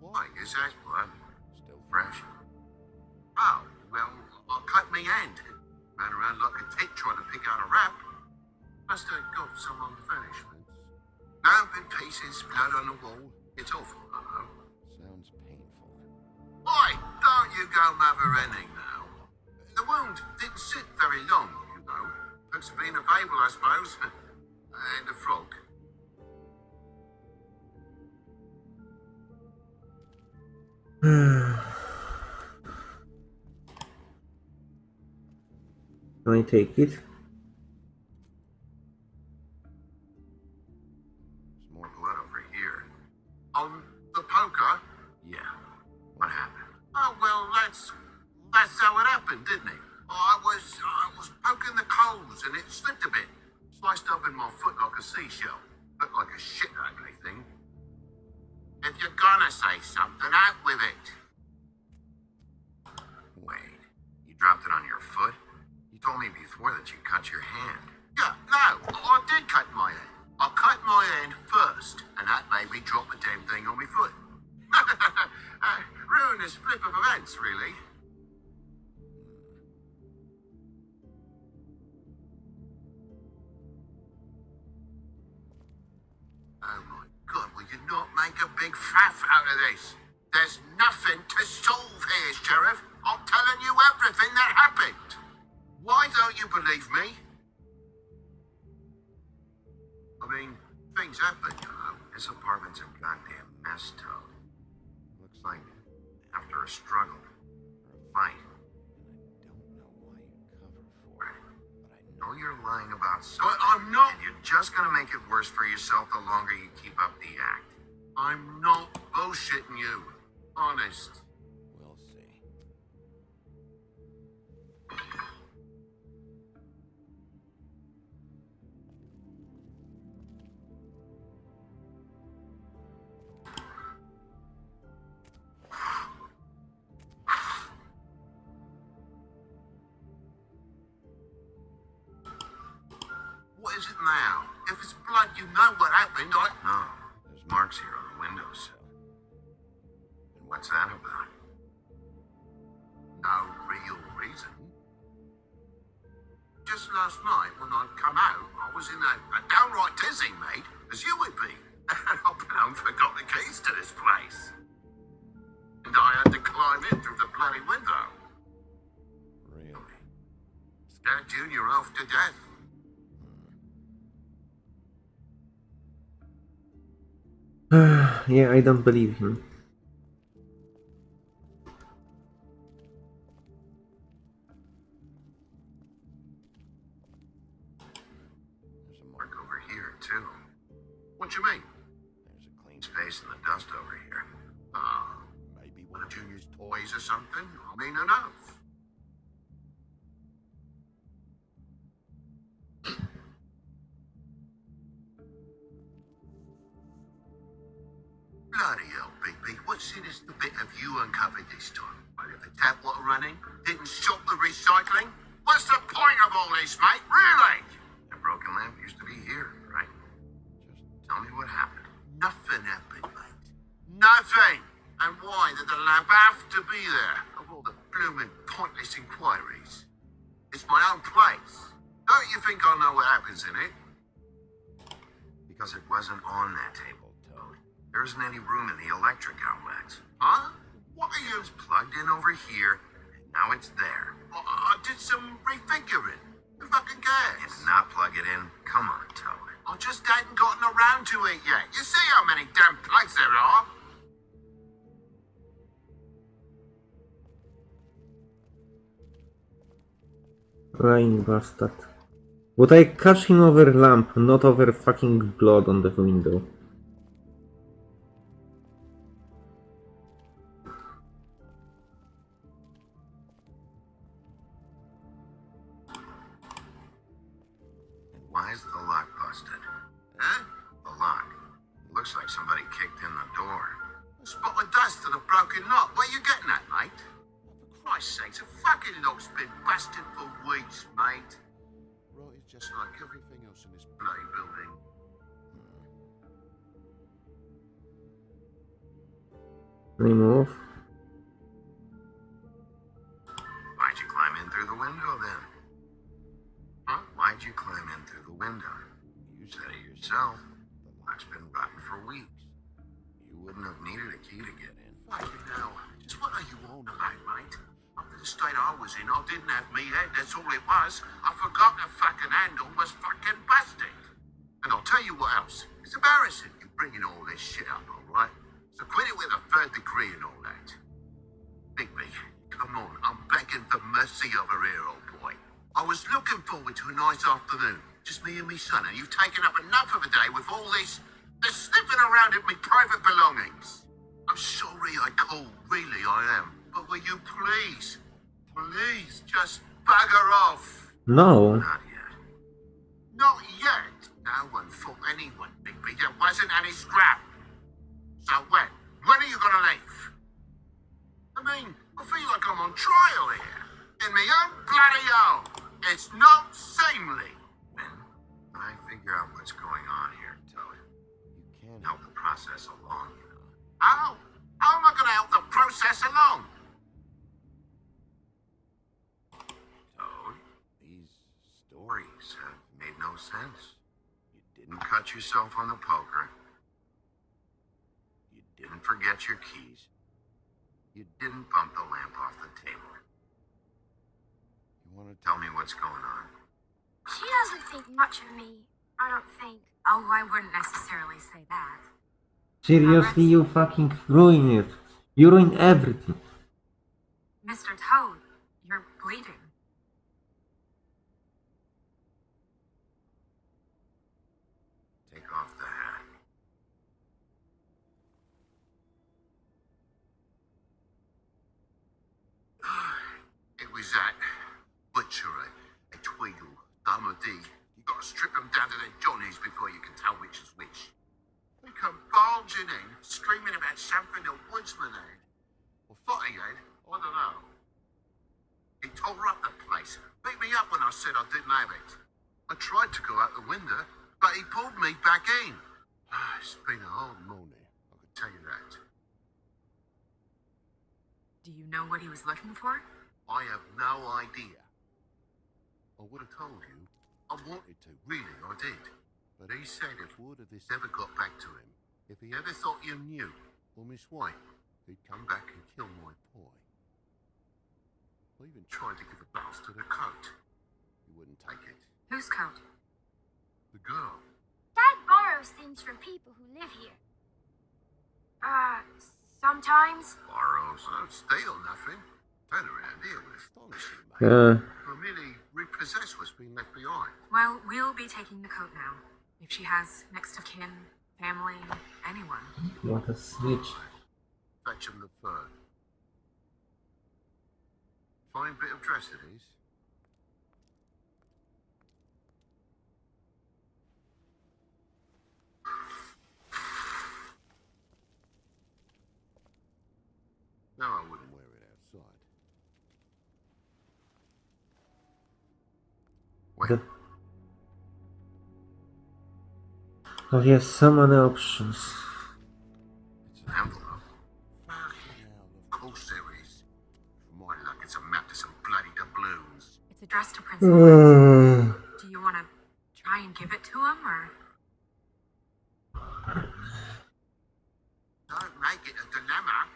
Why still fresh? Oh, well, cut. Ran around like a trying to pick out a wrap. Must have got. Now in pieces, blood on the wall. It's awful. Sounds painful. Why don't you go mothering? The wound didn't sit very long, you know. Looks to be in a fable, I suppose. and a frog. Can I take it? Didn't it? I was I was poking the coals and it slipped a bit, sliced up in my foot like a seashell. Looked like a shit ugly thing. If you're gonna say something, out with it. Is it now? If it's blood, you know what happened. I. No, there's marks here on the windowsill. And what's that about? No real reason. Just last night, when I'd come out, I was in a, a downright dizzy, mate, as you would be. And I blown forgot the keys to this place. And I had to climb in through the bloody window. Really? Scared Junior off to death. Yeah, I don't believe him. There's a mark over here, too. What you mean? There's a clean space in the dust over here. Ah, maybe one of Junior's toys or something. I mean, who knows? Lying bastard. But I catch him over lamp, not over fucking blood on the window. Why is the lock busted? Huh? The lock. Looks like somebody kicked in the door. Spot of dust and a broken lock. Where you getting fucking lock's been busted for weeks, mate. Right, it's just like everything else in this bloody building. I forgot the fucking handle. Was No. Seriously, you fucking ruin it. You ruin everything. Yeah. Romilly what's been left behind. Well, we'll be taking the coat now. If she has next of kin, family, anyone. What a snitch. Fetch him the fur. Fine bit of dress it is. Now I Okay. Oh yes, some other options. It's an envelope. Cool series. More luck, it's a map to some bloody doubloons. It's addressed to Prince. Do you want to try and give it to him, or? Don't make it a dilemma.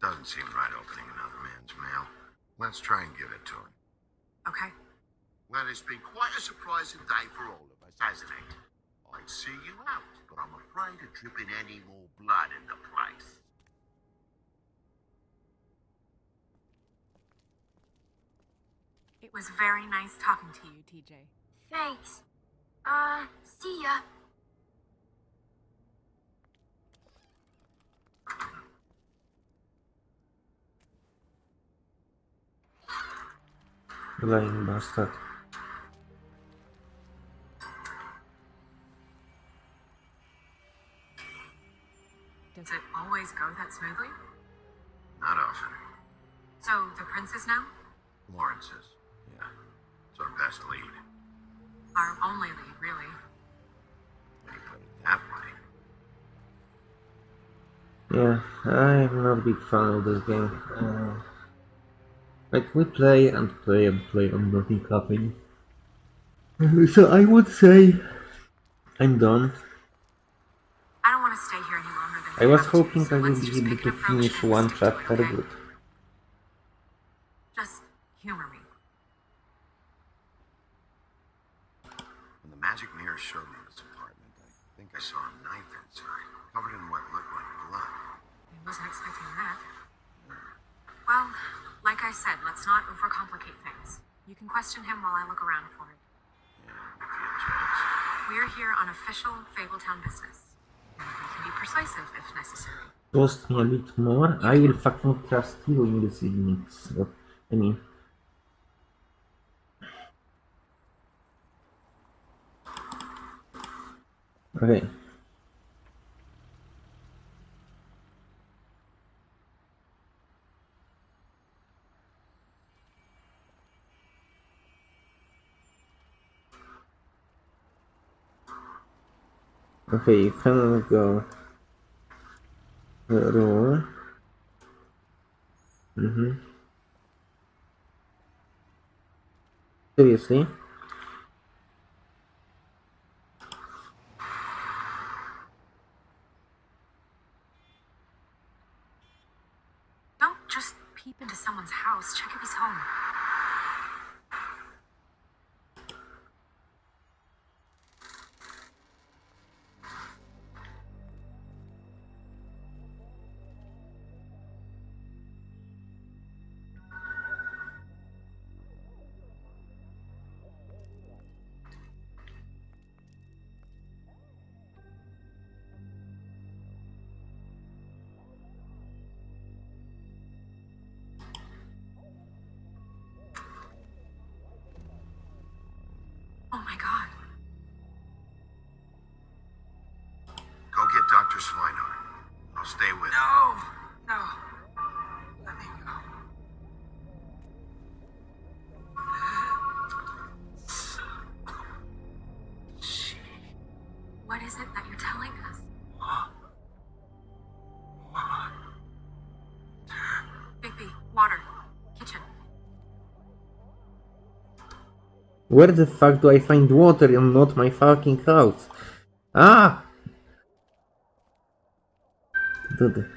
Doesn't seem right opening another man's mail. Let's try and give it to him. Okay. Well, it's been quite a surprising day for all of us, hasn't it? I'd see you out, but I'm afraid of dripping any more blood in the place. It was very nice talking to you, TJ. Thanks. Uh, see ya. Lying bastard. Does it always go that smoothly? Not often. So, the princess now? Lawrence's. yeah. It's our best lead. Our only lead, really. that way. Yeah, I'm not a big fan of this game. Uh, like, we play and play and play and nothing happening. So I would say I'm done. I don't want to stay here any longer than I was have to, hoping so I would be able to finish one stick to it, chapter, okay? but Just humor me. When the magic mirror showed me this apartment, I think I saw a knife inside, covered in what looked like blood. I wasn't expecting that. Well, like I said, let's not overcomplicate things. You can question him while I look around for it. Yeah, if. We're here on official Fabletown business. We can be persuasive if necessary. trust me a bit more. I will fucking trust you in this evening. So, I mean, okay. Okay, you can go roll. Mm-hmm. Seriously? Don't just peep into someone's house. Check if he's home. Stay with. No! No. Let me go. What is it that you're telling us? Bigby, water. Kitchen. Where the fuck do I find water and not my fucking house? Ah! Dude.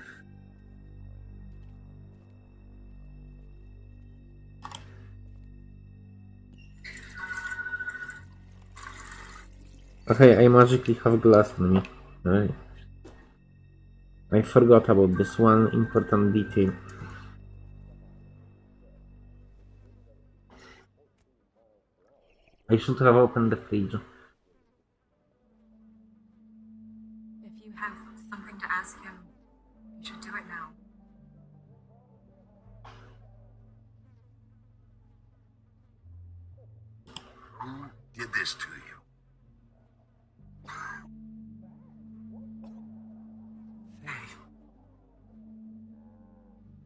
Okay, I magically have glass on me. Right. I forgot about this one important detail. I should have opened the fridge.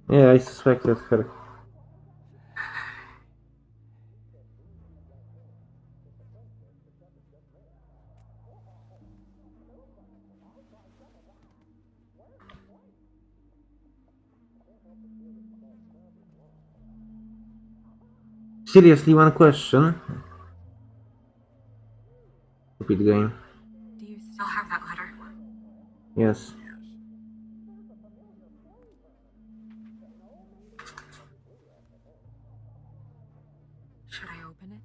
Yeah, I suspected her. Seriously, one question. Stupid game. Do you still have that letter? Yes. Should I open it?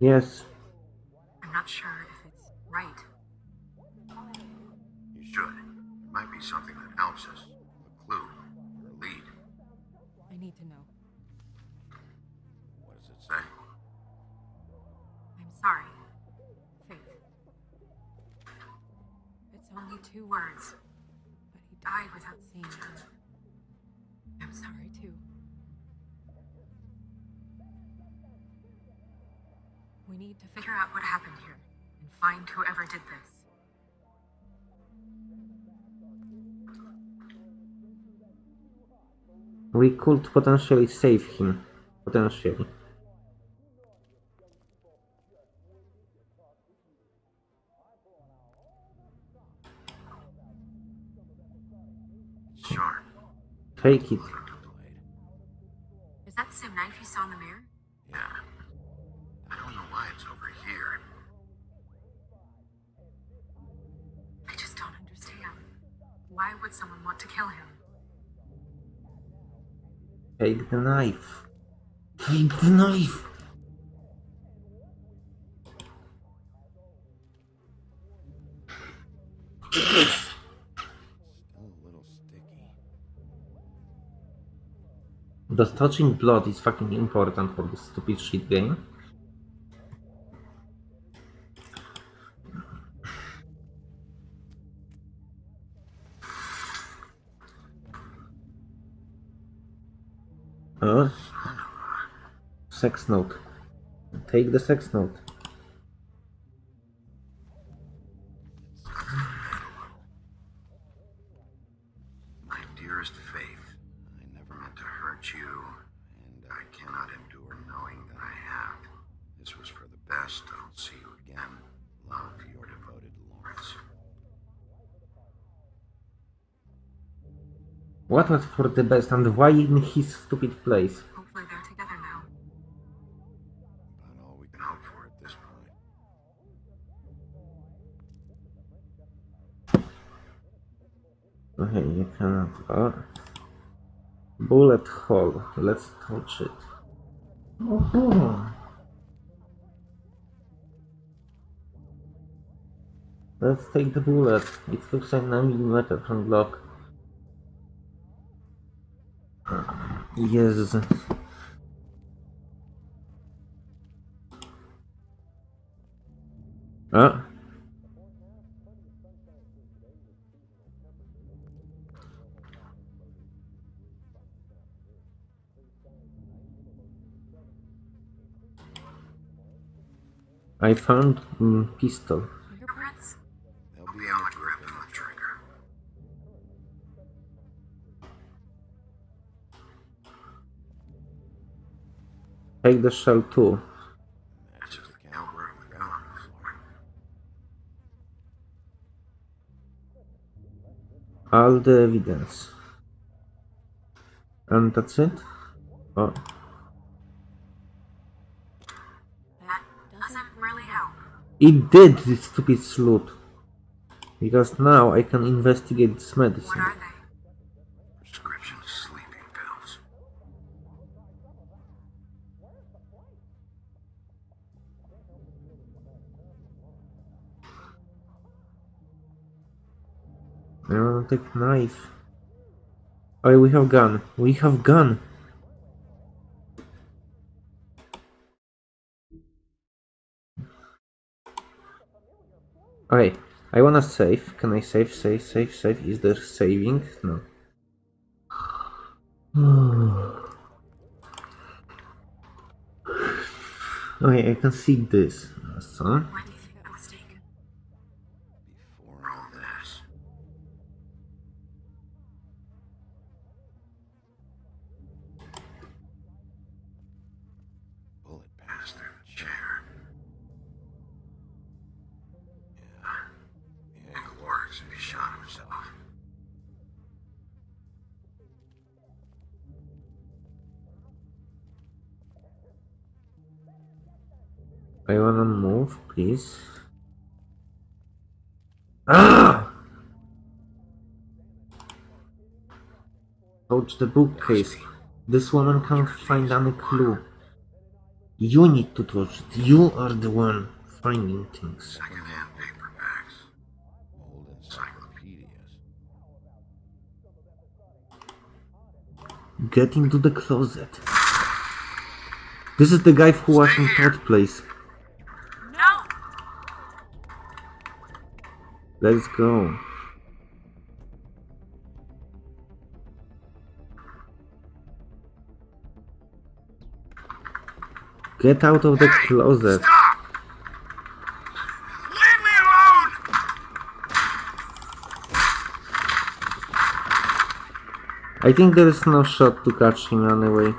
Yes. I'm not sure if it's right. You should. It might be something that helps us. A clue. Or a lead. I need to know. What does it say? I'm sorry. Faith. It's only two words, but he died without seeing her. I'm sorry too. We need to figure out what happened here and find whoever did this. We could potentially save him. Potentially. Sharp. Take it. Is that the same knife you saw in the mirror? Yeah. I don't know why it's over here. I just don't understand. Why would someone want to kill him? Take the knife. Take the knife. The touching blood is fucking important for this stupid shit game. Uh, sex note. Take the sex note. My dearest Faith, I never meant to hurt you, and I cannot endure knowing that I have. This was for the best. I'll see you again. Love, your devoted Lawrence. What was for the best and why in his stupid place? Hopefully they're together now. About all we can hope for at this point. Okay, you cannot. Uh, Let's touch it. Oh. Let's take the bullet. It looks like 9 mm from Glock. Yes. I found mm, pistol. Fingerprints? They'll be on the grip and the trigger. Take the shell too. Matches the caliber of the gun on the floor. All the evidence. And that's it? Oh, That doesn't really help. It did, this stupid sleuth. Because now I can investigate this medicine. Prescription sleeping pills. I wanna take knife. Oh, we have gun. We have gun. Okay, I wanna save. Can I save, save, save, save? Is there saving? No. okay, I can see this. So, please. Ah! Touch the bookcase. This woman can't find any clue. You need to touch it. You are the one finding things. Secondhand paperbacks. Old encyclopedias. Get into the closet. This is the guy who was in third place. No! Let's go. Get out of the closet. Leave me alone! I think there is no shot to catch him anyway.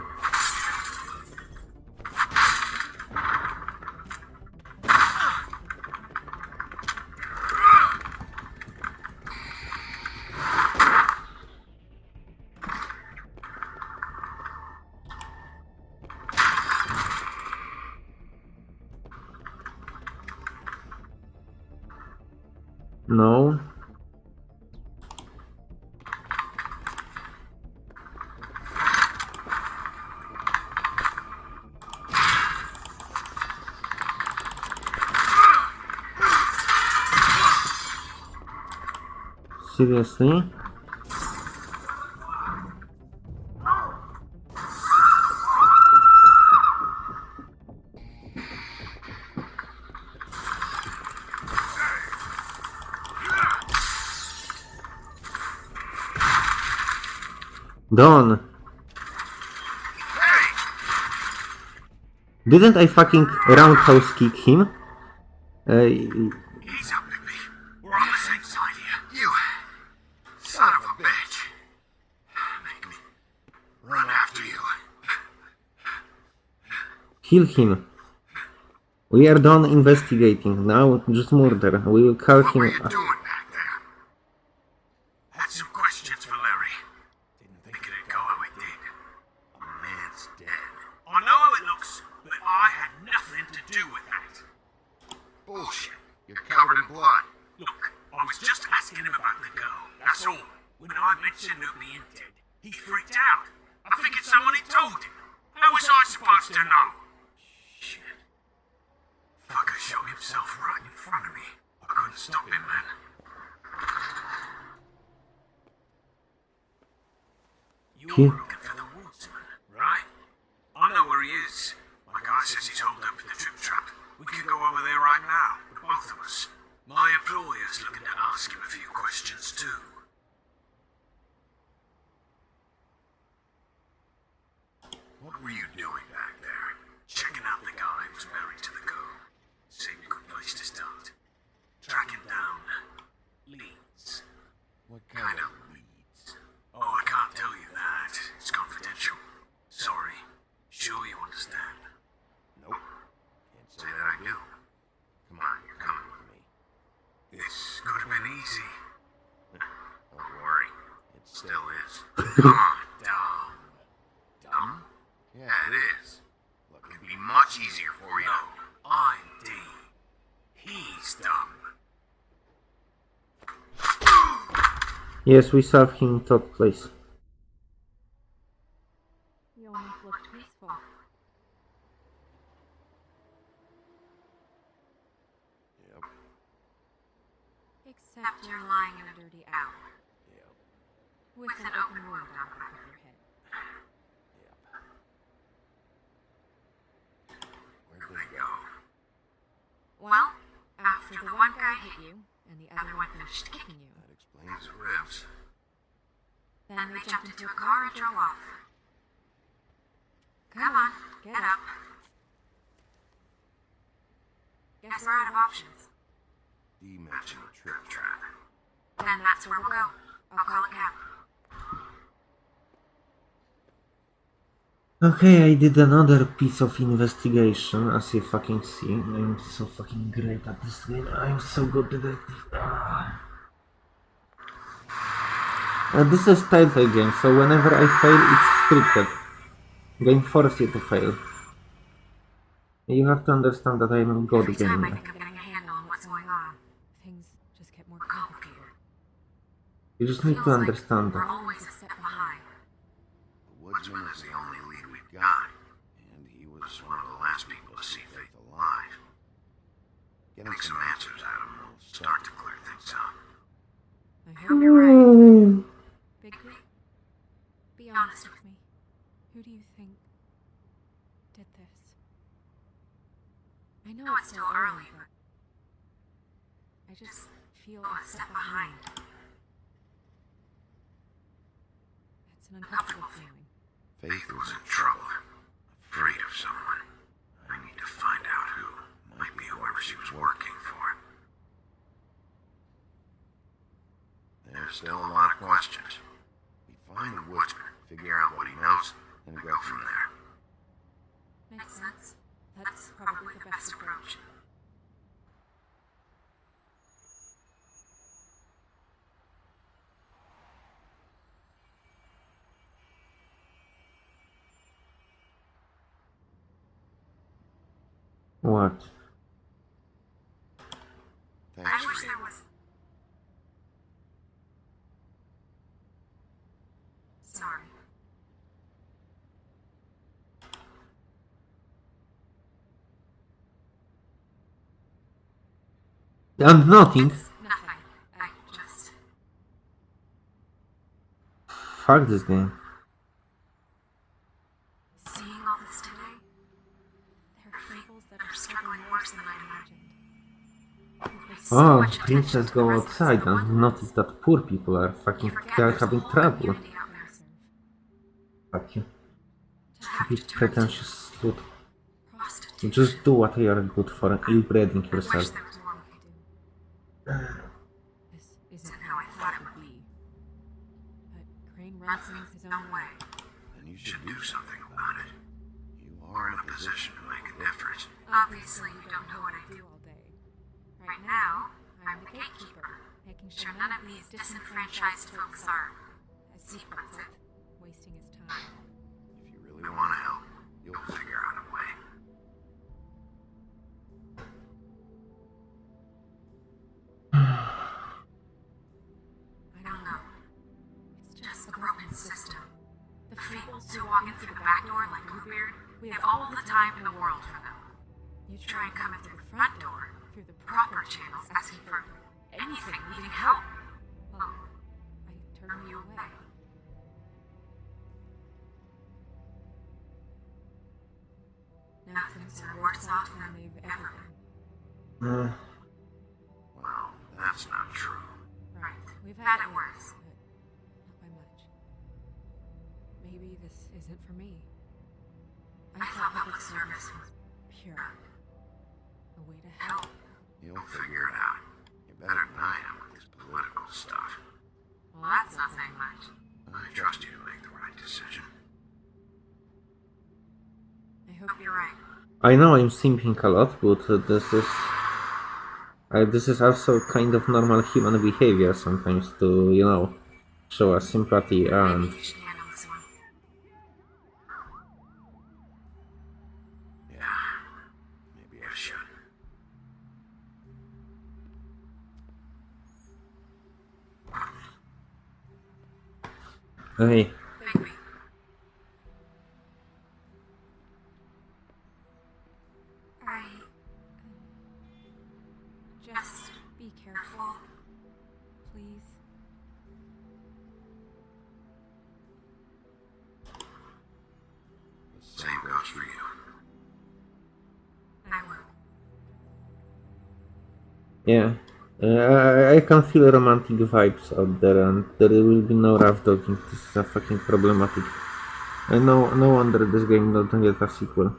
seriously Done. Didn't I fucking roundhouse kick him? Uh, Kill him. We are done investigating. Now just murder. We will call him... I don't. Oh, I can't tell you that. It's confidential. Sorry. Sure you understand. Nope. Can't say that I do. Come on, you're coming with me. This could have been easy. Don't worry. It still is. Come on. Yes, we serve him third place. Okay, I did another piece of investigation, as you fucking see. I'm so fucking great at this game. I'm so good detective. Ah. Uh, this is type A game, so whenever I fail, it's scripted. Game forces you to fail. You have to understand that I'm a god Every time. I think I'm getting a on what's going on, things just get more complicated. You just need to understand that. And nothing. Nothing. I just. Fuck this game. Seeing all this today, There are fables that are struggling worse than I imagined. so Oh, attention princess go outside and notice that poor people are fucking—they are having trouble. community out there. Fuck you. To have You to turn pretentious slut. just do what you are good for, ill-breeding yourself. there was more we could do. This isn't how I thought it would be. But Crane Runs runs things things his own way. Then you should do something about it. You We're in a position to make a difference. Obviously, you don't know what I do. all day. Right now, I'm the gatekeeper, making sure none of these disenfranchised folks are, as he puts it, wasting his time. If you really want to help. you'll We'll figure out I don't know. It's just a broken system. The fables who walk in through the back door like Bluebeard, we have all the time in the world for them. You Try and come in through the front door, through the proper channels, asking for anything, needing help. Well, I turn you away. away. Now things are worse off than they've ever been. Well, that's not true. Right. We've had it worse. but not by much. Maybe this isn't for me. I thought public service was pure. A way to help. help. you'll We'll figure it out. You Better better than I am with this political stuff. Well, that's not saying much. I trust you to make the right decision. I hope Hope you're right. I know I'm simping a lot, but uh, this is uh, this is also kind of normal human behavior sometimes to you know show us sympathy and. Yeah, maybe I should. Yeah. Uh, I- I can feel romantic vibes out there and there will be no rough dogging this is a fucking problematic. Uh, no no wonder this game doesn't get a sequel.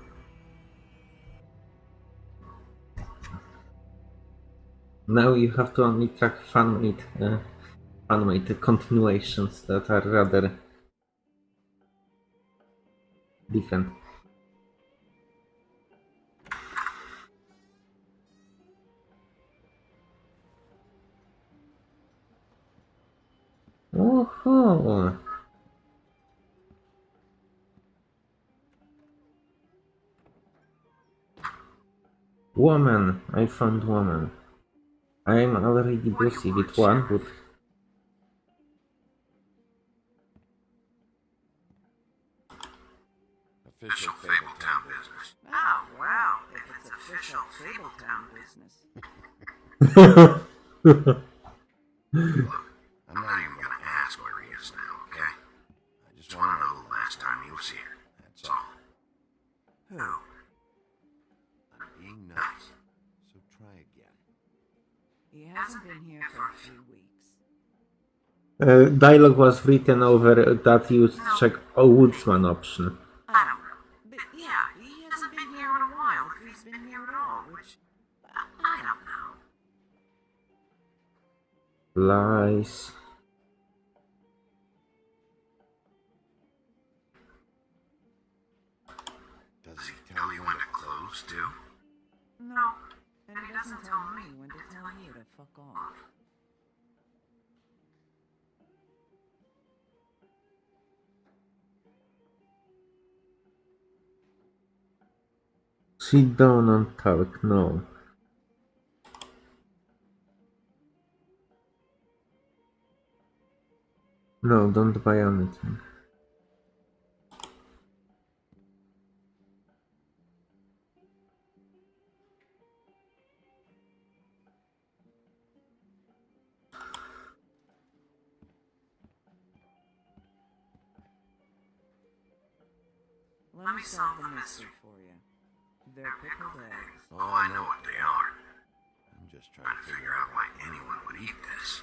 Now you have to only track fan-made uh, fan-made continuations that are rather different Oh, Woman, I found woman. I'm already busy with one, but Official Fabletown business. Oh, wow. if it's official Fabletown business. I'm not even gonna ask where he is now, okay? I just want to know the last time he was here. That's all. Who? I'm being nice. So try again. He hasn't been here for a few weeks. uh, dialogue was written over that used check a woodsman option. I don't know. But yeah, he hasn't been here in a while he's been here at all, which. I I don't know. Lies. Doesn't tell me when to tell you to fuck off. Sit down and talk, now. No, don't buy anything. Let me solve the mystery for you. They're pickled eggs. Oh, I know what they are. I'm just Trying to figure out why anyone would eat this.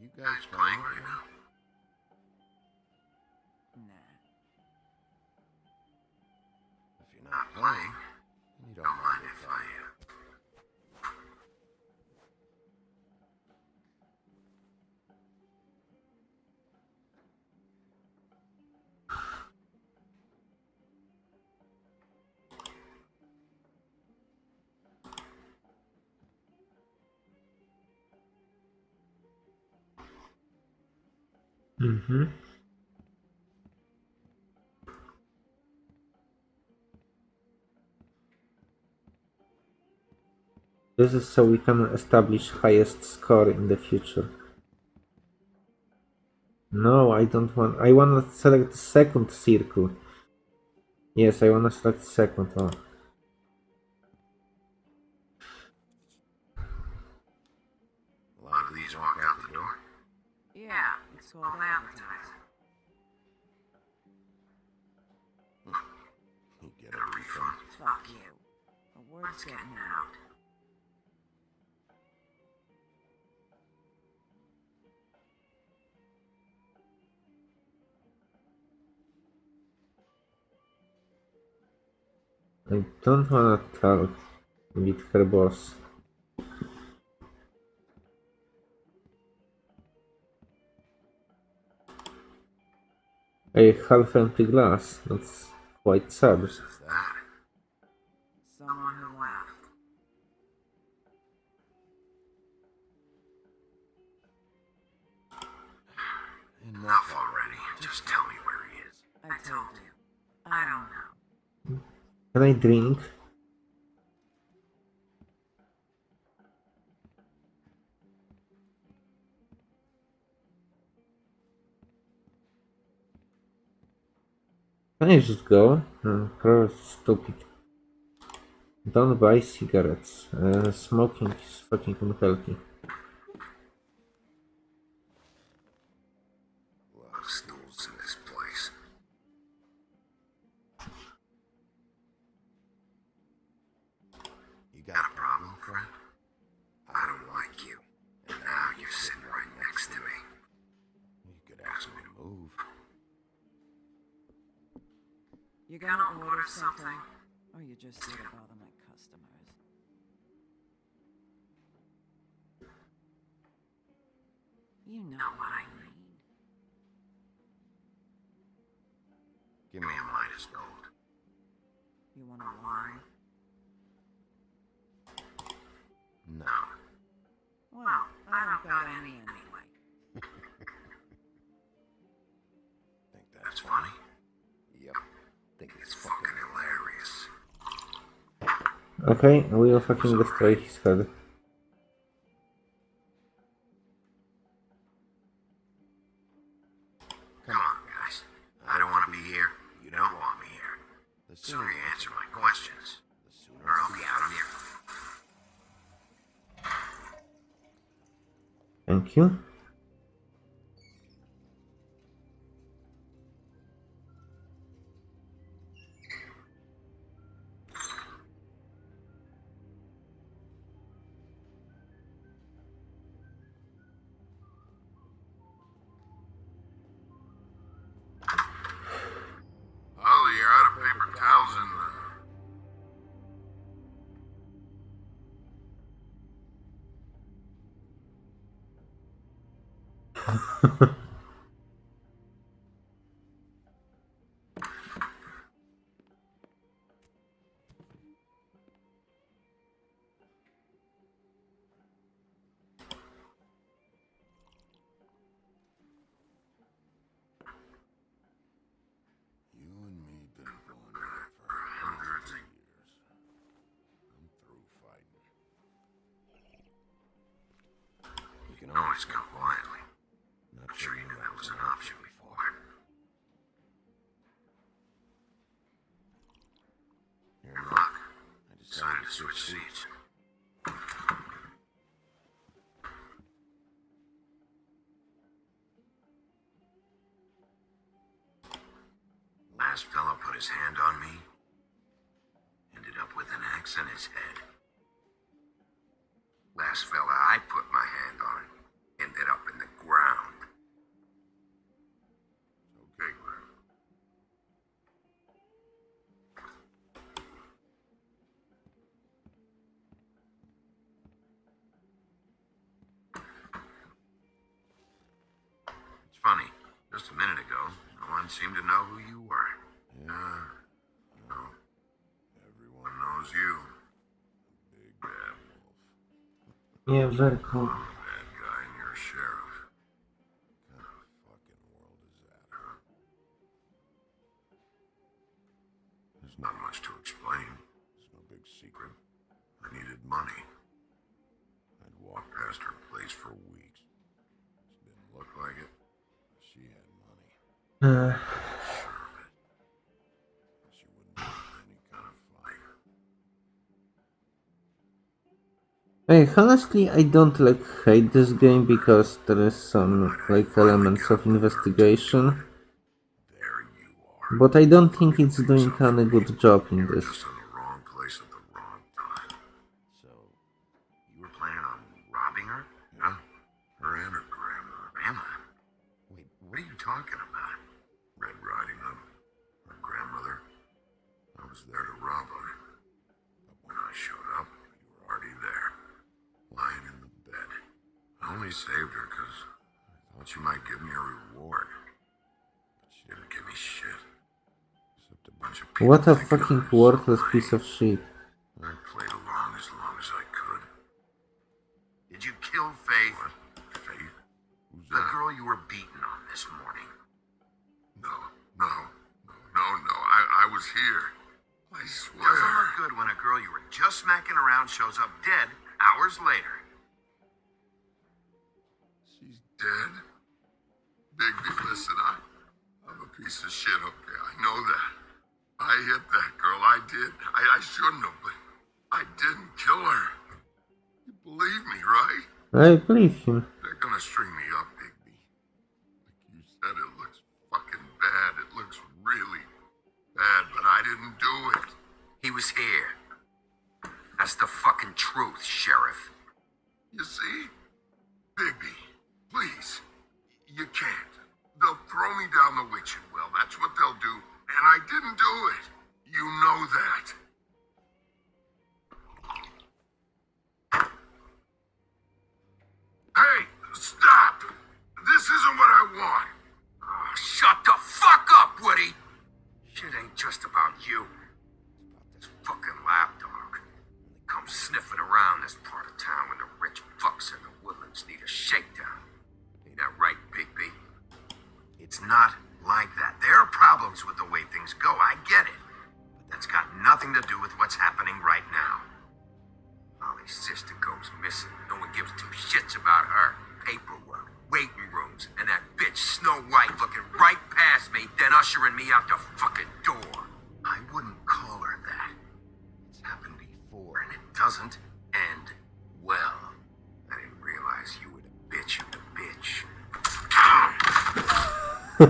You Guys playing right now? Nah. If you're Not not playing. Mm-hmm. This is so we can establish highest score in the future. No, I don't want. I want to select second circle. Yes, I want to select second. Oh. Word's getting out. I don't want to talk with her boss. A half empty glass. That's quite sad. Who's that? Someone who left. Enough already. Just tell me where he is. I told you. I don't know. Can I drink? Can I just go? Uh, no, probably stupid. Don't buy cigarettes. Uh, smoking is fucking unhealthy. A lot of stools in this place. You Got a problem, friend? I don't like you. And now you're sitting right next to me. You could ask me to move. You gonna order something? Or you just here to bother my customers? You know what I mean. Give Give me me a Midas gold. You want a wine? No. Well, I don't got any anyway. Think That's that's funny. Yep. Think It's it's fucking hilarious. Okay, we'll fucking destroy his head. glass in his head. Last fella I put my hand on ended up in the ground. Okay, Graham. It's funny. Just a minute ago, no one seemed to know who you was you. Yeah, very cool. Bad guy and a sheriff. What kind of fucking world is that? There's not much to explain. There's no big secret. I needed money. I'd walked past her place for weeks. She didn't look like it. She had money. Uh. Honestly, I don't like hate this game because there is some like elements of investigation, but I don't think it's doing any good job in this. What a fucking worthless piece of shit.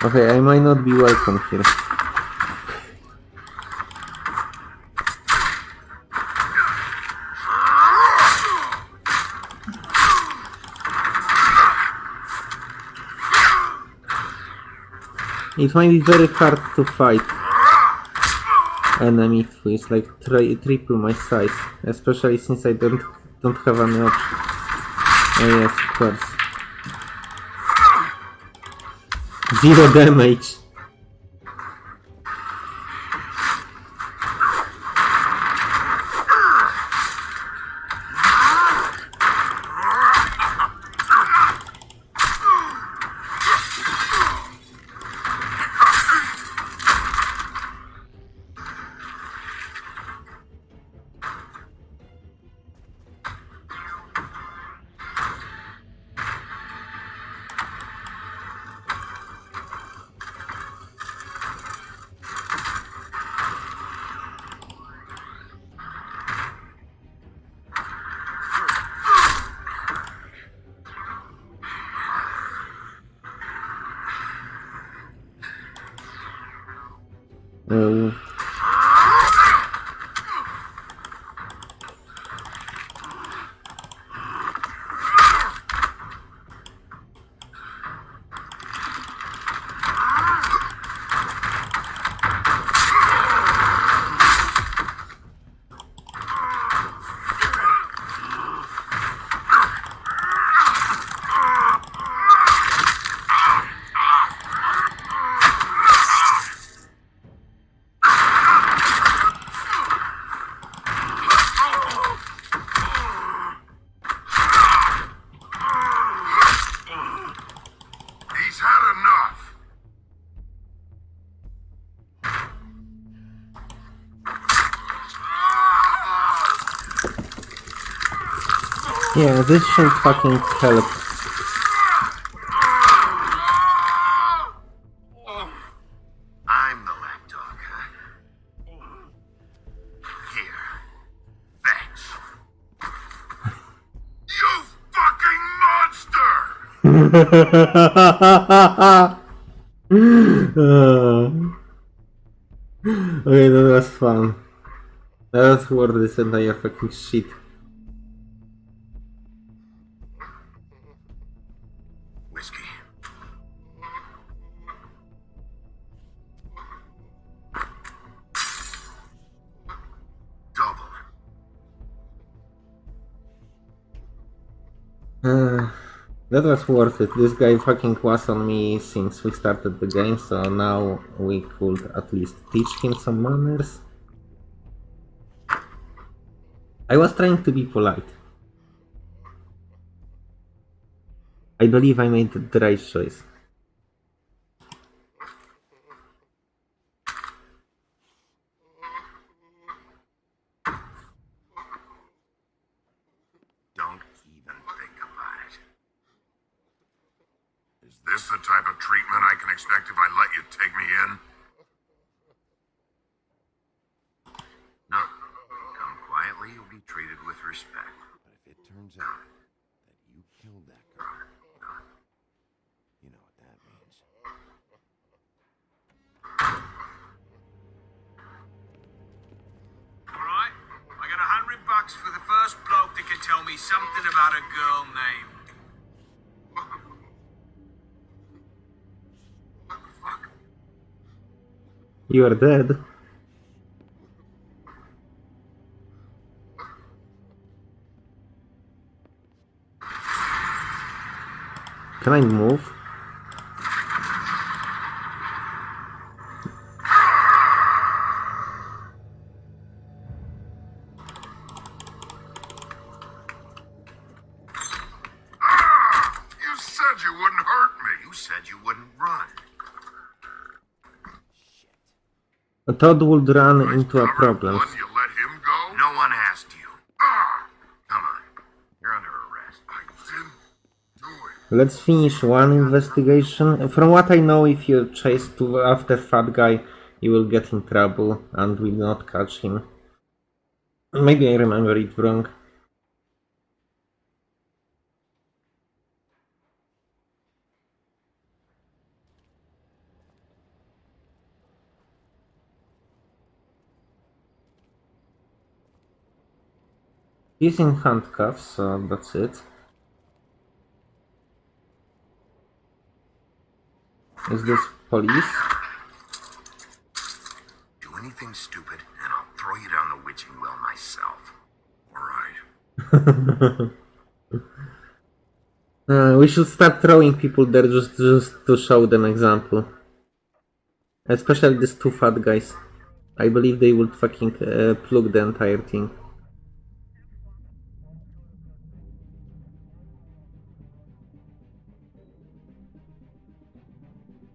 Okay, I might not be welcome here. It might be very hard to fight enemy who is like tri triple my size, especially since I don't don't have any option. Oh yes, of course. Zero damage. Yeah, this should fucking help. I'm the lapdog, huh? Here. Fetch. You fucking monster! Uh, okay, that was fun. That was worth this entire fucking shit. That was worth it. This guy fucking was on me since we started the game, so now we could at least teach him some manners. I was trying to be polite. I believe I made the right choice. Don't even think about it. Is this the type of treatment I can expect if I let you take me in? You are dead. Can I move? You said you wouldn't hurt me. You said you wouldn't run. A Todd would run into a problem. one, you let him go? No one asked you. Ah, Come on. You're under arrest. I didn't do it. Let's finish one investigation. From what I know, if you chase to after Fat Guy, you will get in trouble and will not catch him. Maybe I remember it wrong. He's in handcuffs, so that's it. Is this police? Do anything stupid, and I'll throw you down the witching well myself. All right. Uh, we should start throwing people there just, just to show them example. Especially these two fat guys. I believe they would fucking uh, plug the entire thing.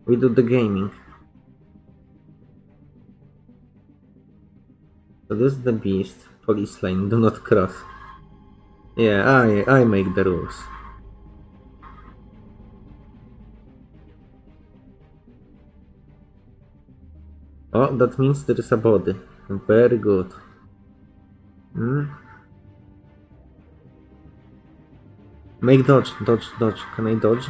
We do the gaming. So this is the beast. Police line, do not cross. Yeah, I I make the rules. Oh, that means there is a body. Very good. Hmm. Make dodge, dodge, dodge. Can I dodge?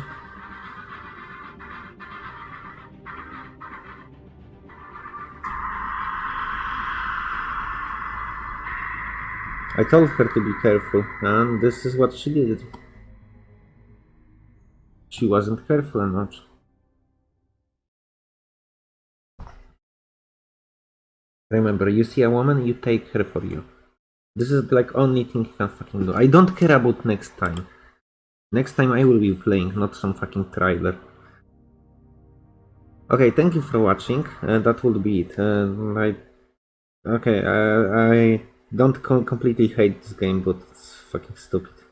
I told her to be careful, and this is what she did. She wasn't careful enough. Remember, you see a woman, you take her for you. This is like only thing you can fucking do. I don't care about next time. Next time I will be playing, not some fucking trailer. Okay, thank you for watching. Uh, that would be it. Uh, I, okay, uh, I don't co completely hate this game, but it's fucking stupid.